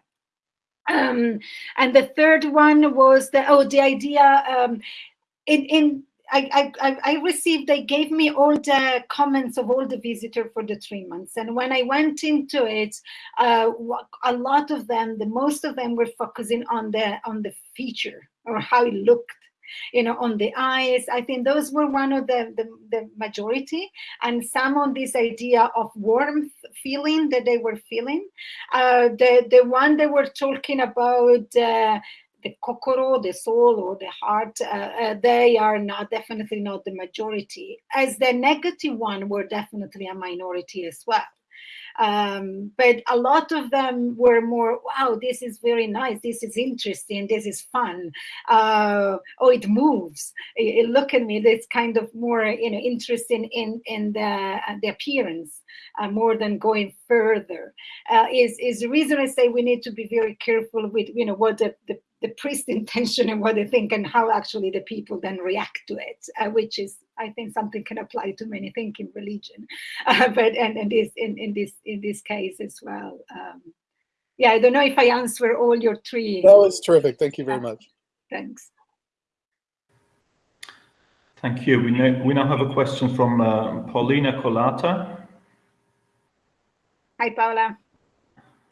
Um, and the third one was the oh the idea um, in in I, I, I received, they gave me all the comments of all the visitors for the three months. And when I went into it, uh, a lot of them, the most of them were focusing on the, on the feature or how it looked you know, on the eyes. I think those were one of the, the, the, majority and some on this idea of warmth feeling that they were feeling. Uh, the, the one they were talking about uh, the kokoro, the soul, or the heart, uh, uh, they are not definitely not the majority. As the negative one were definitely a minority as well. Um, but a lot of them were more, wow, this is very nice, this is interesting, this is fun. Uh, oh, it moves. It, it, look at me, that's kind of more, you know, interesting in in the uh, the appearance uh, more than going further. Uh, is is the reason I say we need to be very careful with, you know, what the, the the priest intention and what they think and how actually the people then react to it, uh, which is I think something can apply to many things in religion, uh, but and, and this in, in this in this case as well. Um, yeah, I don't know if I answer all your three. That was terrific. Thank you very much. Thanks. Thank you. We now, we now have a question from uh, Paulina Kolata. Hi, Paula.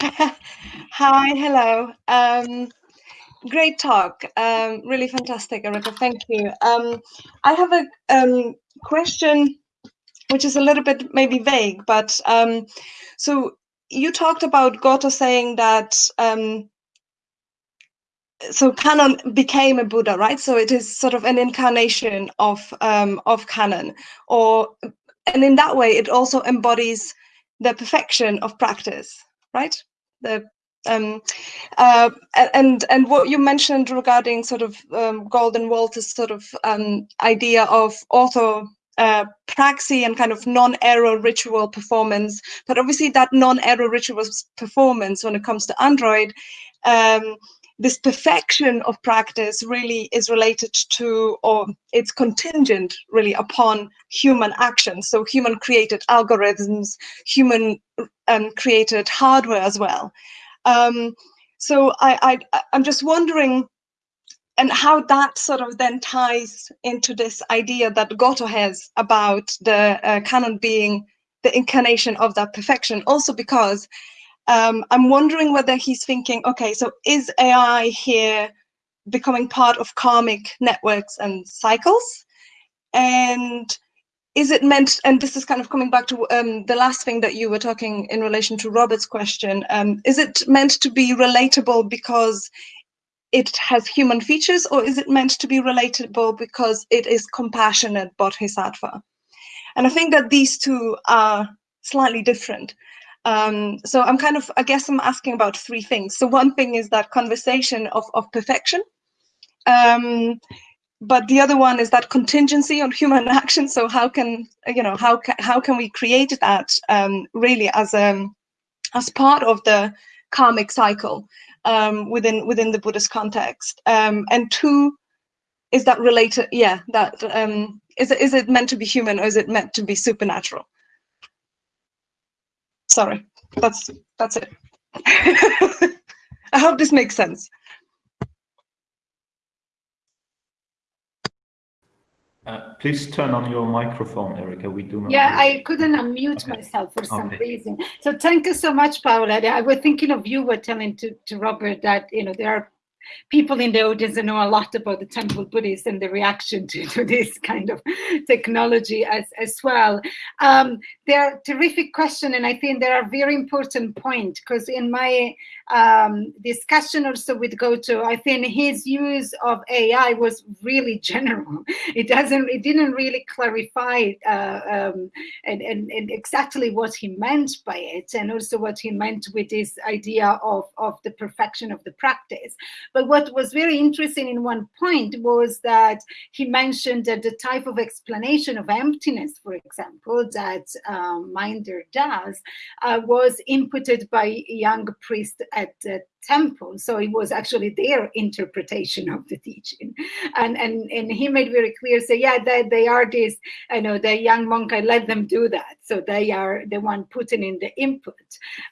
Hi, hello. Um, great talk. Um, really fantastic, Erica. Thank you. Um, I have a um, question which is a little bit maybe vague, but um, so you talked about Goto saying that um, so Kannon became a Buddha, right? So it is sort of an incarnation of um, of Kannon, or and in that way it also embodies the perfection of practice, right? The um, uh, and and what you mentioned regarding sort of um, Gold and Walter's sort of um, idea of auto uh, and kind of non-error ritual performance, but obviously that non-error ritual performance when it comes to Android, um, this perfection of practice really is related to, or it's contingent really upon human action. So human created algorithms, human um, created hardware as well. Um, so I, I, I'm just wondering, and how that sort of then ties into this idea that Goto has about the uh, Kannon being the incarnation of that perfection. Also because um, I'm wondering whether he's thinking, okay, so is AI here becoming part of karmic networks and cycles? And is it meant, and this is kind of coming back to um, the last thing that you were talking in relation to Robert's question, um, is it meant to be relatable because it has human features or is it meant to be relatable because it is compassionate bodhisattva? And I think that these two are slightly different. Um, so I'm kind of, I guess I'm asking about three things. So one thing is that conversation of, of perfection. Um, but the other one is that contingency on human action. So how can you know how ca how can we create that um, really as a um, as part of the karmic cycle um, within within the Buddhist context? Um, and two, is that related? Yeah, that um, is it is it meant to be human or is it meant to be supernatural? Sorry, that's that's it. I hope this makes sense. Uh, please turn on your microphone, Erica. We do not. Yeah, I couldn't unmute okay. myself for some okay. reason. So thank you so much, Paula. I was thinking of you were telling to, to Robert that, you know, there are people in the audience that know a lot about the temple Buddhists and the reaction to, to this kind of technology as, as well. Um, they're terrific question, and I think they are very important point because in my um, discussion also with Goto, I think his use of AI was really general. It doesn't, it didn't really clarify uh, um, and, and, and exactly what he meant by it, and also what he meant with this idea of, of the perfection of the practice. But what was very interesting in one point was that he mentioned that the type of explanation of emptiness, for example, that um, Mindar does, uh, was inputted by young priest at the temple. So it was actually their interpretation of the teaching. And and, and he made very clear, say, yeah, they, they are this, I know the young monk, I let them do that. So they are the one putting in the input.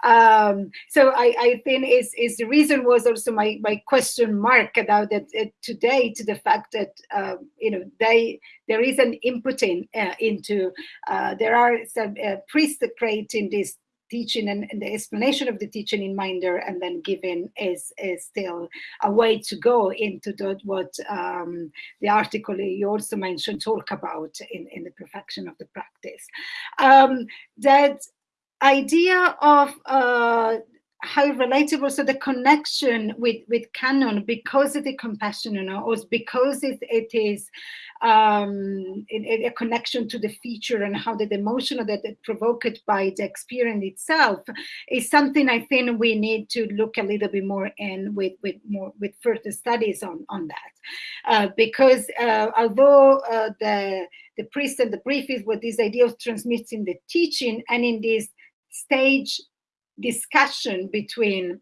Um, so I, I think is, is the reason was also my, my question mark about that uh, today to the fact that, uh, you know, they there is an inputting uh, into, uh, there are some uh, priests creating this teaching and, and, the explanation of the teaching in Mindar and then given is, is still a way to go into the, what um, the article you also mentioned talk about in, in the perfection of the practice. Um, that idea of uh, how relatable so the connection with with Kannon because of the compassion you know or because it, it is um a, connection to the feature and how the emotion that it provoked by the experience itself is something i think we need to look a little bit more in with with more with further studies on on that. Uh, because uh, although uh, the the priest and the brief is what this idea of transmitting the teaching and in this stage discussion between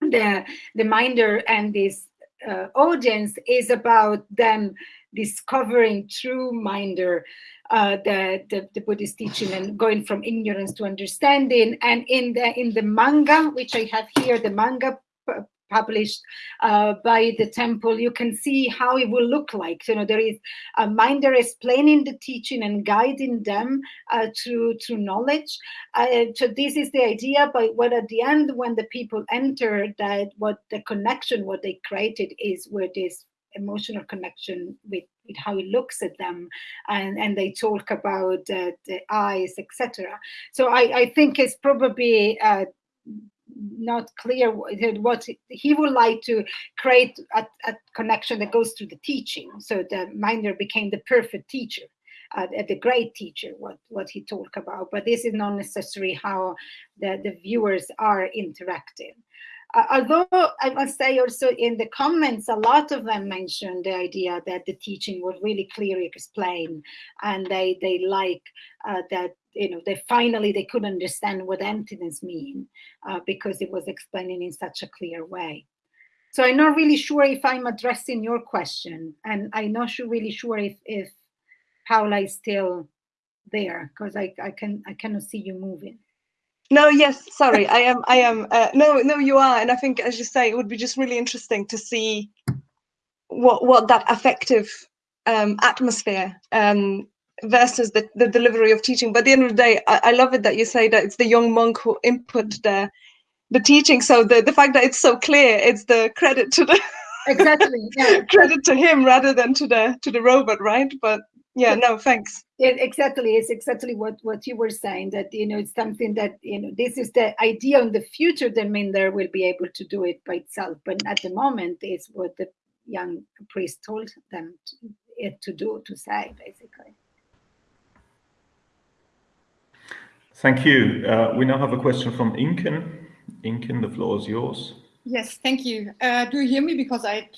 the the Mindar and this uh, audience is about them discovering true Mindar, uh, the, the, the Buddhist teaching and going from ignorance to understanding. And in the in the manga, which I have here, the manga published uh, by the temple, you can see how it will look like. You know, there is a Mindar explaining the teaching and guiding them uh, through through knowledge. Uh, so this is the idea. But what at the end, when the people enter, that what the connection, what they created, is where this emotional connection with, with how he looks at them and and they talk about uh, the eyes etc so i i think it's probably uh, not clear what he would like to create a, a, connection that goes through the teaching. So the Mindar became the perfect teacher, uh, the great teacher, what, what he talked about. But this is not necessarily how the, the viewers are interacting. Although I must say also in the comments, a lot of them mentioned the idea that the teaching was really clearly explained and they, they like uh, that you know, they finally they could understand what emptiness mean uh, because it was explaining in such a clear way. So I'm not really sure if I'm addressing your question, and I'm not sure, really sure if if Paula is still there because I I can I cannot see you moving. No, yes, sorry, I am I am uh, no no you are, and I think as you say, it would be just really interesting to see what what that affective um, atmosphere um, versus the, the delivery of teaching. But at the end of the day, I, I love it that you say that it's the young monk who input the the teaching. So the, the fact that it's so clear, it's the credit to the exactly yeah. credit to him rather than to the to the robot, right? But yeah, no, thanks. It, exactly, it's exactly what what you were saying that you know it's something that you know this is the idea in the future that Mindar will be able to do it by itself, but at the moment is what the young priest told them to, it to do to say basically. Thank you. Uh, we now have a question from Inken. Inken, the floor is yours. Yes, thank you. Uh, do you hear me? Because I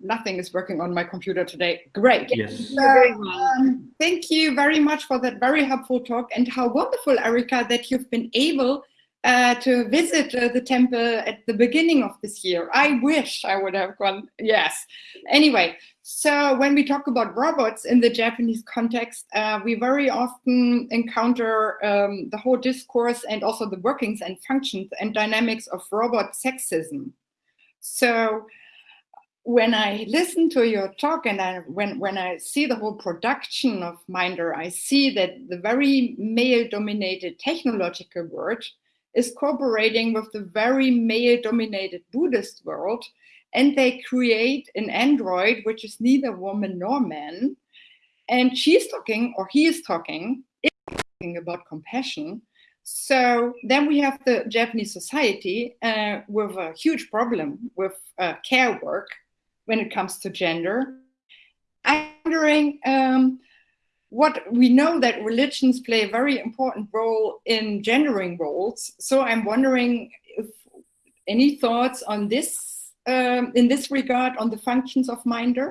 nothing is working on my computer today. Great. Yes. um, thank you very much for that very helpful talk and how wonderful, Erica, that you've been able uh, to visit uh, the temple at the beginning of this year. I wish I would have gone. Yes. Anyway, so when we talk about robots in the Japanese context, uh, we very often encounter um, the whole discourse and also the workings and functions and dynamics of robot sexism. So when I listen to your talk and I, when, when I see the whole production of Mindar, I see that the very male-dominated technological world is cooperating with the very male-dominated Buddhist world and they create an android which is neither woman nor man. And she's talking or he is talking, talking about compassion. So then we have the Japanese society uh, with a huge problem with uh, care work when it comes to gender. I'm wondering um, what we know that religions play a very important role in gendering roles. So I'm wondering if any thoughts on this um, in this regard on the functions of Mindar?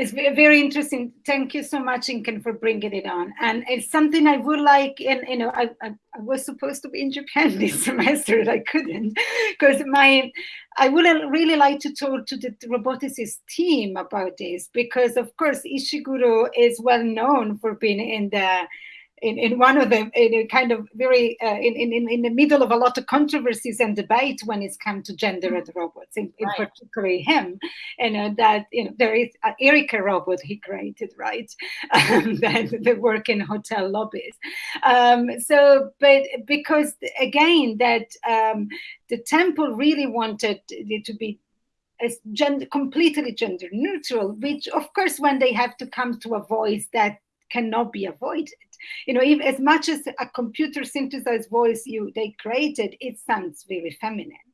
It's very interesting. Thank you so much, Inken, for bringing it on. And it's something I would like, and you know, I, I, I was supposed to be in Japan this semester, and I couldn't, because my, I would really like to talk to the roboticist team about this, because of course Ishiguro is well known for being in the in, in one of them in a kind of very uh, in, in in the middle of a lot of controversies and debate when it's come to gender and robots in, in right. particularly him. And uh, that you know there is uh, Erica robot he created right? Um, that, that work in hotel lobbies. Um, so but because again that um, the temple really wanted it to be as gender completely gender neutral which of course when they have to come to a voice that cannot be avoided you know, as much as a computer synthesized voice you they created, it sounds very feminine.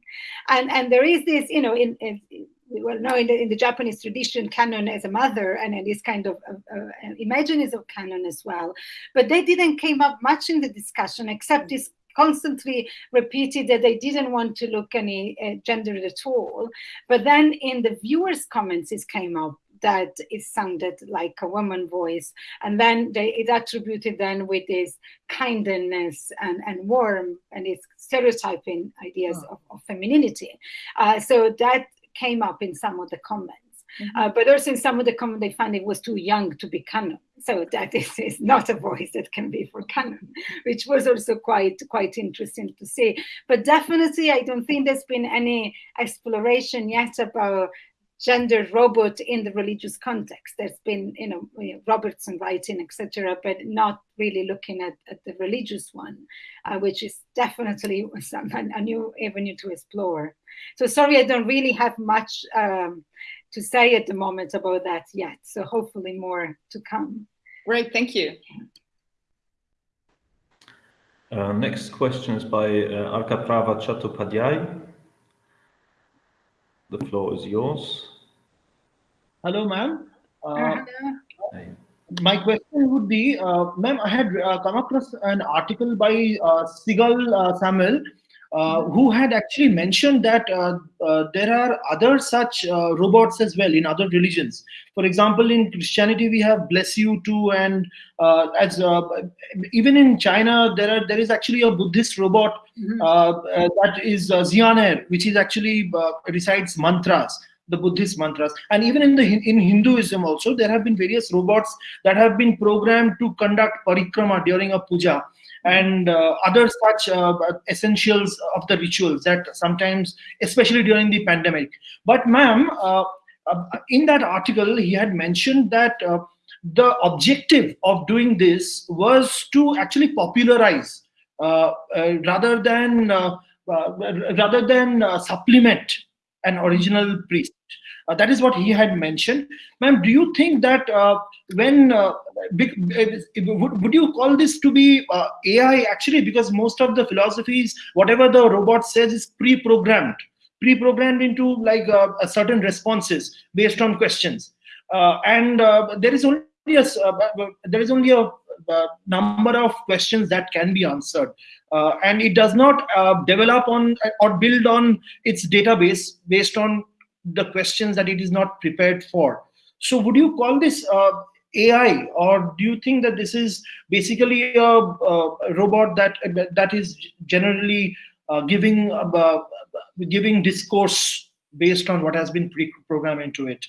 And and there is this, you know, in, in well no, in the, in the Japanese tradition, Kannon as a mother, and in this kind of uh, uh, of Kannon as well. But they didn't came up much in the discussion, except this constantly repeated that they didn't want to look any uh, gender at all. But then in the viewers' comments, it came up that it sounded like a woman voice. And then they, it attributed then with this kindness and, and warm and it's stereotyping ideas oh. of, of, femininity. Uh, so that came up in some of the comments. Mhm. Uh, but also in some of the comments, they found it was too young to be Kannon. So that is, is not a voice that can be for Kannon, which was also quite quite interesting to see. But definitely, I don't think there's been any exploration yet about gender robot in the religious context. There's been, you know, Robertson writing, etc., but not really looking at, at the religious one, uh, which is definitely some, a new avenue to explore. So sorry, I don't really have much um, to say at the moment about that yet. So hopefully more to come. Great, thank you. Uh, next question is by uh, Arkaprava Chattopadhyay. The floor is yours. Hello, ma'am. Uh, Uh, my question would be, uh, ma'am, I had uh, come across an article by uh, Sigal uh, Samuel, uh, who had actually mentioned that uh, uh, there are other such uh, robots as well in other religions. For example, in Christianity, we have "Bless You" too, and uh, as uh, even in China, there are there is actually a Buddhist robot uh, uh, that is uh, Xianer, which is actually uh, recites mantras, the Buddhist mantras. And even in the in Hinduism also, there have been various robots that have been programmed to conduct parikrama during a puja and uh, other such uh, essentials of the rituals that sometimes, especially during the pandemic. But, ma'am, uh, in that article, he had mentioned that. The objective of doing this was to actually popularize uh, uh, rather than uh, rather than supplement an original priest. Uh, that is what he had mentioned. Ma'am, do you think that uh, when uh, would, would you call this to be uh, AI actually? Because most of the philosophies, whatever the robot says, is pre-programmed, pre-programmed into like uh, certain responses based on questions, uh, and there is only a, there is only a, number of questions that can be answered and it does not uh, develop on or build on its database based on the questions that it is not prepared for. So would you call this uh, ai or do you think that this is basically a, a robot that that is generally uh, giving uh, giving discourse based on what has been pre-programmed into it?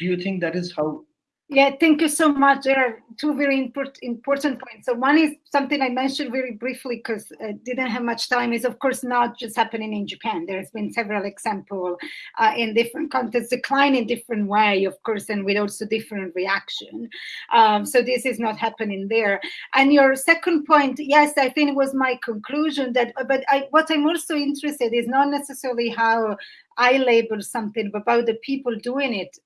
Do you think that is how Yeah, thank you so much. There are two very import, important points. So one is something I mentioned very briefly because I didn't have much time. Is of course not just happening in Japan. There has been several examples uh, in different contexts, decline in different way, of course, and with also different reaction. Um, so this is not happening there. And your second point, yes, I think it was my conclusion that. But I, what I'm also interested is not necessarily how I label something, about the people doing it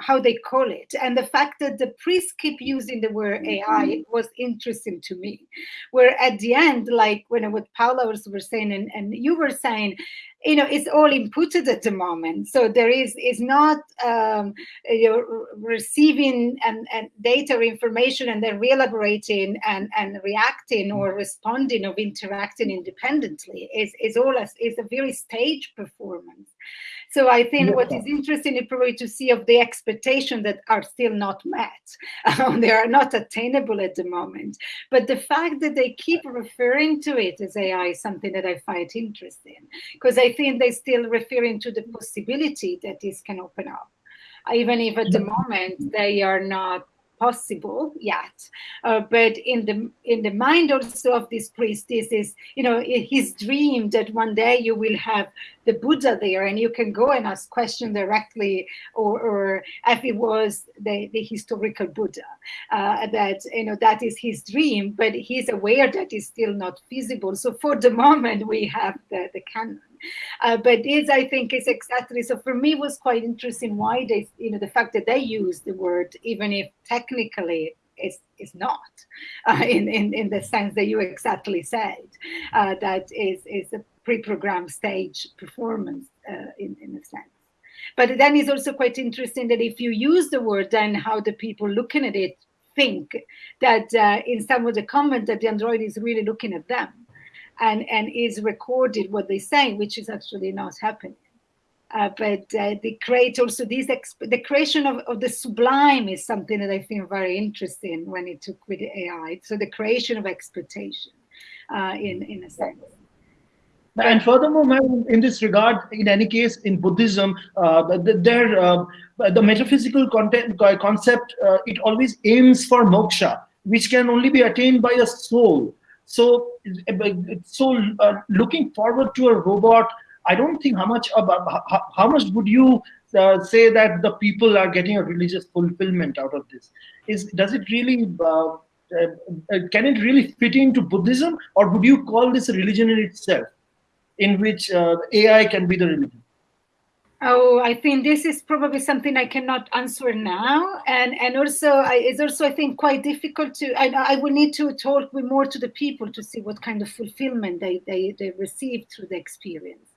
how they call it. And the fact that the priests keep using the word ai was interesting to me. Where at the end like when what paula was were saying and, and you were saying you know it's all inputted at the moment. So there is is not um, you're receiving and, and data or information and then re-elaborating and, and reacting or responding or interacting independently. Is is all a, is a very stage performance so I think what is interesting is probably to see of the expectation that are still not met. Um, they are not attainable at the moment. But the fact that they keep referring to it as AI is something that I find interesting because I think they're still referring to the possibility that this can open up, even if at the moment they are not possible yet uh, but in the in the mind also of this priest this is you know his dream that one day you will have the buddha there and you can go and ask question directly or, or if it was the, the historical buddha uh, that you know that is his dream but he's aware that is still not feasible so for the moment we have the, the Kannon uh, but this, I think, is exactly so. For me, was quite interesting why they, you know, the fact that they use the word, even if technically it's is not, uh, in, in in the sense that you exactly said, uh, that is is a pre-programmed stage performance uh, in in a sense. But then it's also quite interesting that if you use the word, then how the people looking at it think that uh, in some of the comment that the android is really looking at them and, and is recorded what they say, which is actually not happening. Uh, but uh, they create also this the creation of, of the sublime is something that I think very interesting when it took with AI. So the creation of expectation, uh, in in a sense. And furthermore, in this regard, in any case, in Buddhism, uh, uh, the metaphysical content, concept, uh, it always aims for moksha, which can only be attained by a soul. So, so uh, looking forward to a robot, I don't think how much about how, how much would you uh, say that the people are getting a religious fulfillment out of this? Is does it really uh, uh, can it really fit into Buddhism, or would you call this a religion in itself, in which uh, AI can be the religion? Oh, I think this is probably something I cannot answer now, and and also I, it's also I think quite difficult to. I I will need to talk with more to the people to see what kind of fulfillment they they, they receive through the experience.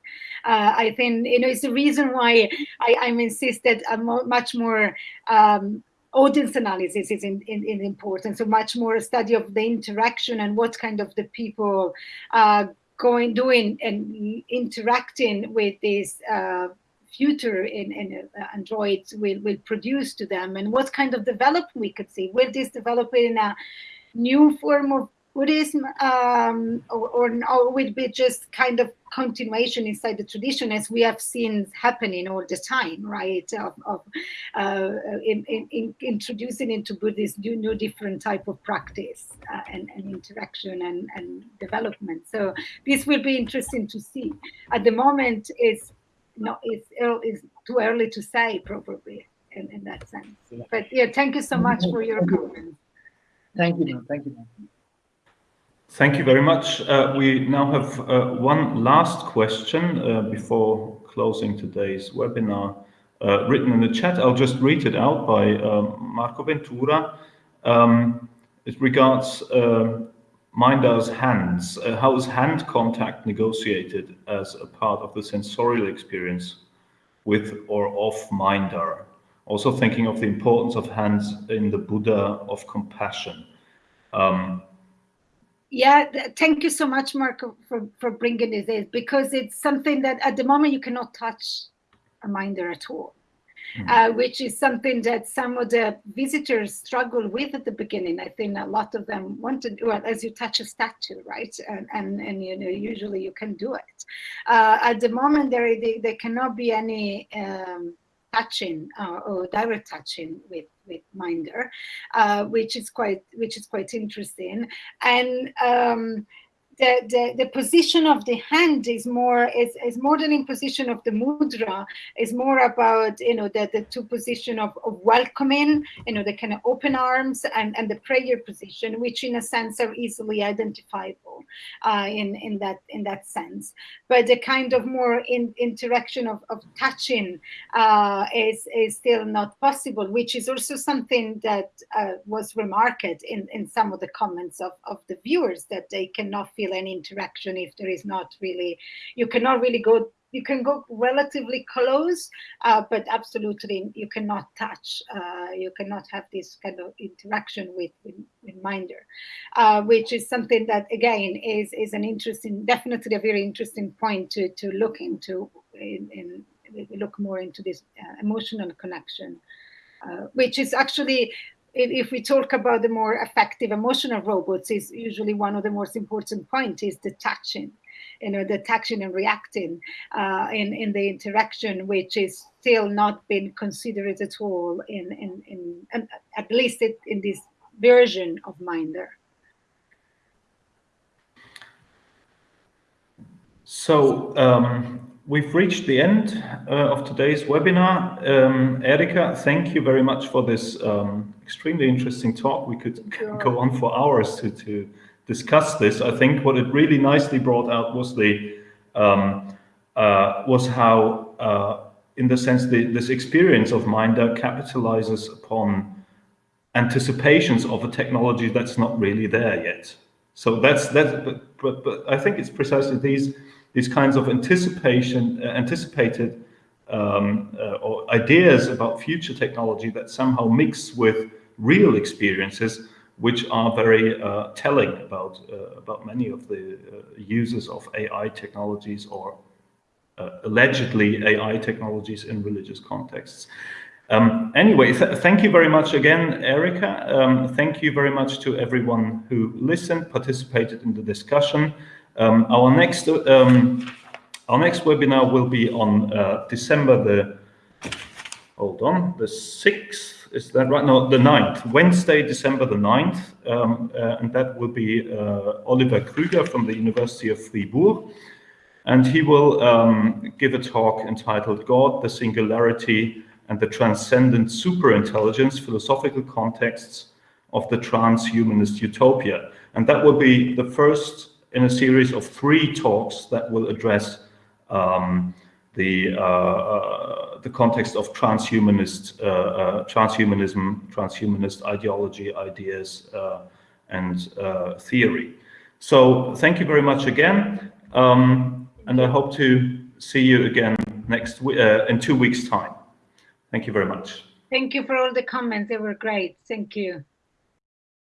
Uh, I think you know it's the reason why I I'm insisted a mo much more um, audience analysis is in, in, in, important. So much more a study of the interaction and what kind of the people uh, going doing and interacting with this uh, future in, in uh, androids will, will produce to them and what kind of development we could see. Will this develop in a new form of Buddhism um, or, or, or would be just kind of continuation inside the tradition as we have seen happening all the time, right? Of, of uh, in, in, in introducing into Buddhism new, new different type of practice uh, and, and, interaction and, and development. So this will be interesting to see. At the moment, it's not it's, it's too early to say probably in, in that sense. But yeah, thank you so much for your comments. Thank you, Thank you. Thank you very much. Uh, we now have uh, one last question uh, before closing today's webinar uh, written in the chat. I'll just read it out by um, Marco Ventura. Um, it regards um, Mindar's hands. Uh, how is hand contact negotiated as a part of the sensorial experience with or of Mindar? Also thinking of the importance of hands in the Buddha of compassion. Um, yeah, thank you so much, Marco, for, for bringing this in because it's something that at the moment you cannot touch a Mindar at all. Mm -hmm. uh, which is something that some of the visitors struggle with at the beginning. I think a lot of them wanted, well, as you touch a statue, right? And, and, and you know, usually you can do it. Uh, at the moment, there, there cannot be any um, touching uh, or direct touching with with Mindar, uh, which is quite which is quite interesting. And um, the, the, the position of the hand is more is, is more than in position of the mudra. Is more about you know the, the two position of, of welcoming you know the kind of open arms and, and the prayer position which in a sense are easily identifiable uh, in in that in that sense. But the kind of more in, interaction of, of touching uh, is is still not possible which is also something that uh, was remarked in in some of the comments of, of the viewers that they cannot feel feel any interaction if there is not really, you cannot really go, you can go relatively close, uh, but absolutely you cannot touch, uh, you cannot have this kind of interaction with, with, with Mindar, uh, which is something that again is, is an interesting, definitely a very interesting point to, to look into, in, in look more into this uh, emotional connection. Uh, which is actually if we talk about the more effective emotional robots, is usually one of the most important points is the touching, you know, touching and reacting uh, in in the interaction, which is still not been considered at all in in in at least it, in this version of Mindar. So um, we've reached the end uh, of today's webinar. Um, Erica, thank you very much for this um, extremely interesting talk. We could go on for hours to, to discuss this. I think what it really nicely brought out was the um, uh, was how, uh, in the sense, the, this experience of Mindar capitalizes upon anticipations of a technology that's not really there yet. So that's that. But, but, but I think it's precisely these these kinds of anticipation, uh, anticipated um, uh, or ideas about future technology that somehow mix with real experiences, which are very uh, telling about uh, about many of the uh, users of AI technologies or uh, allegedly AI technologies in religious contexts. Um, anyway, th thank you very much again, Erica. Um, thank you very much to everyone who listened, participated in the discussion. Um, our next um, our next webinar will be on uh, December the hold on the sixth. Is that right? No, the 9th, Wednesday, December the 9th, um, uh, and that will be uh, Oliver Krüger from the University of Fribourg, and he will um, give a talk entitled "God, the Singularity, and the Transcendent Superintelligence: Philosophical Contexts of the Transhumanist Utopia," and that will be the first in a series of three talks that will address um, the uh, uh, the context of transhumanist uh, uh transhumanism, transhumanist ideology, ideas, uh, and theory. So thank you very much again, um, and I hope to see you again next in two weeks' time. Thank you very much. Thank you for all the comments. They were great. Thank you.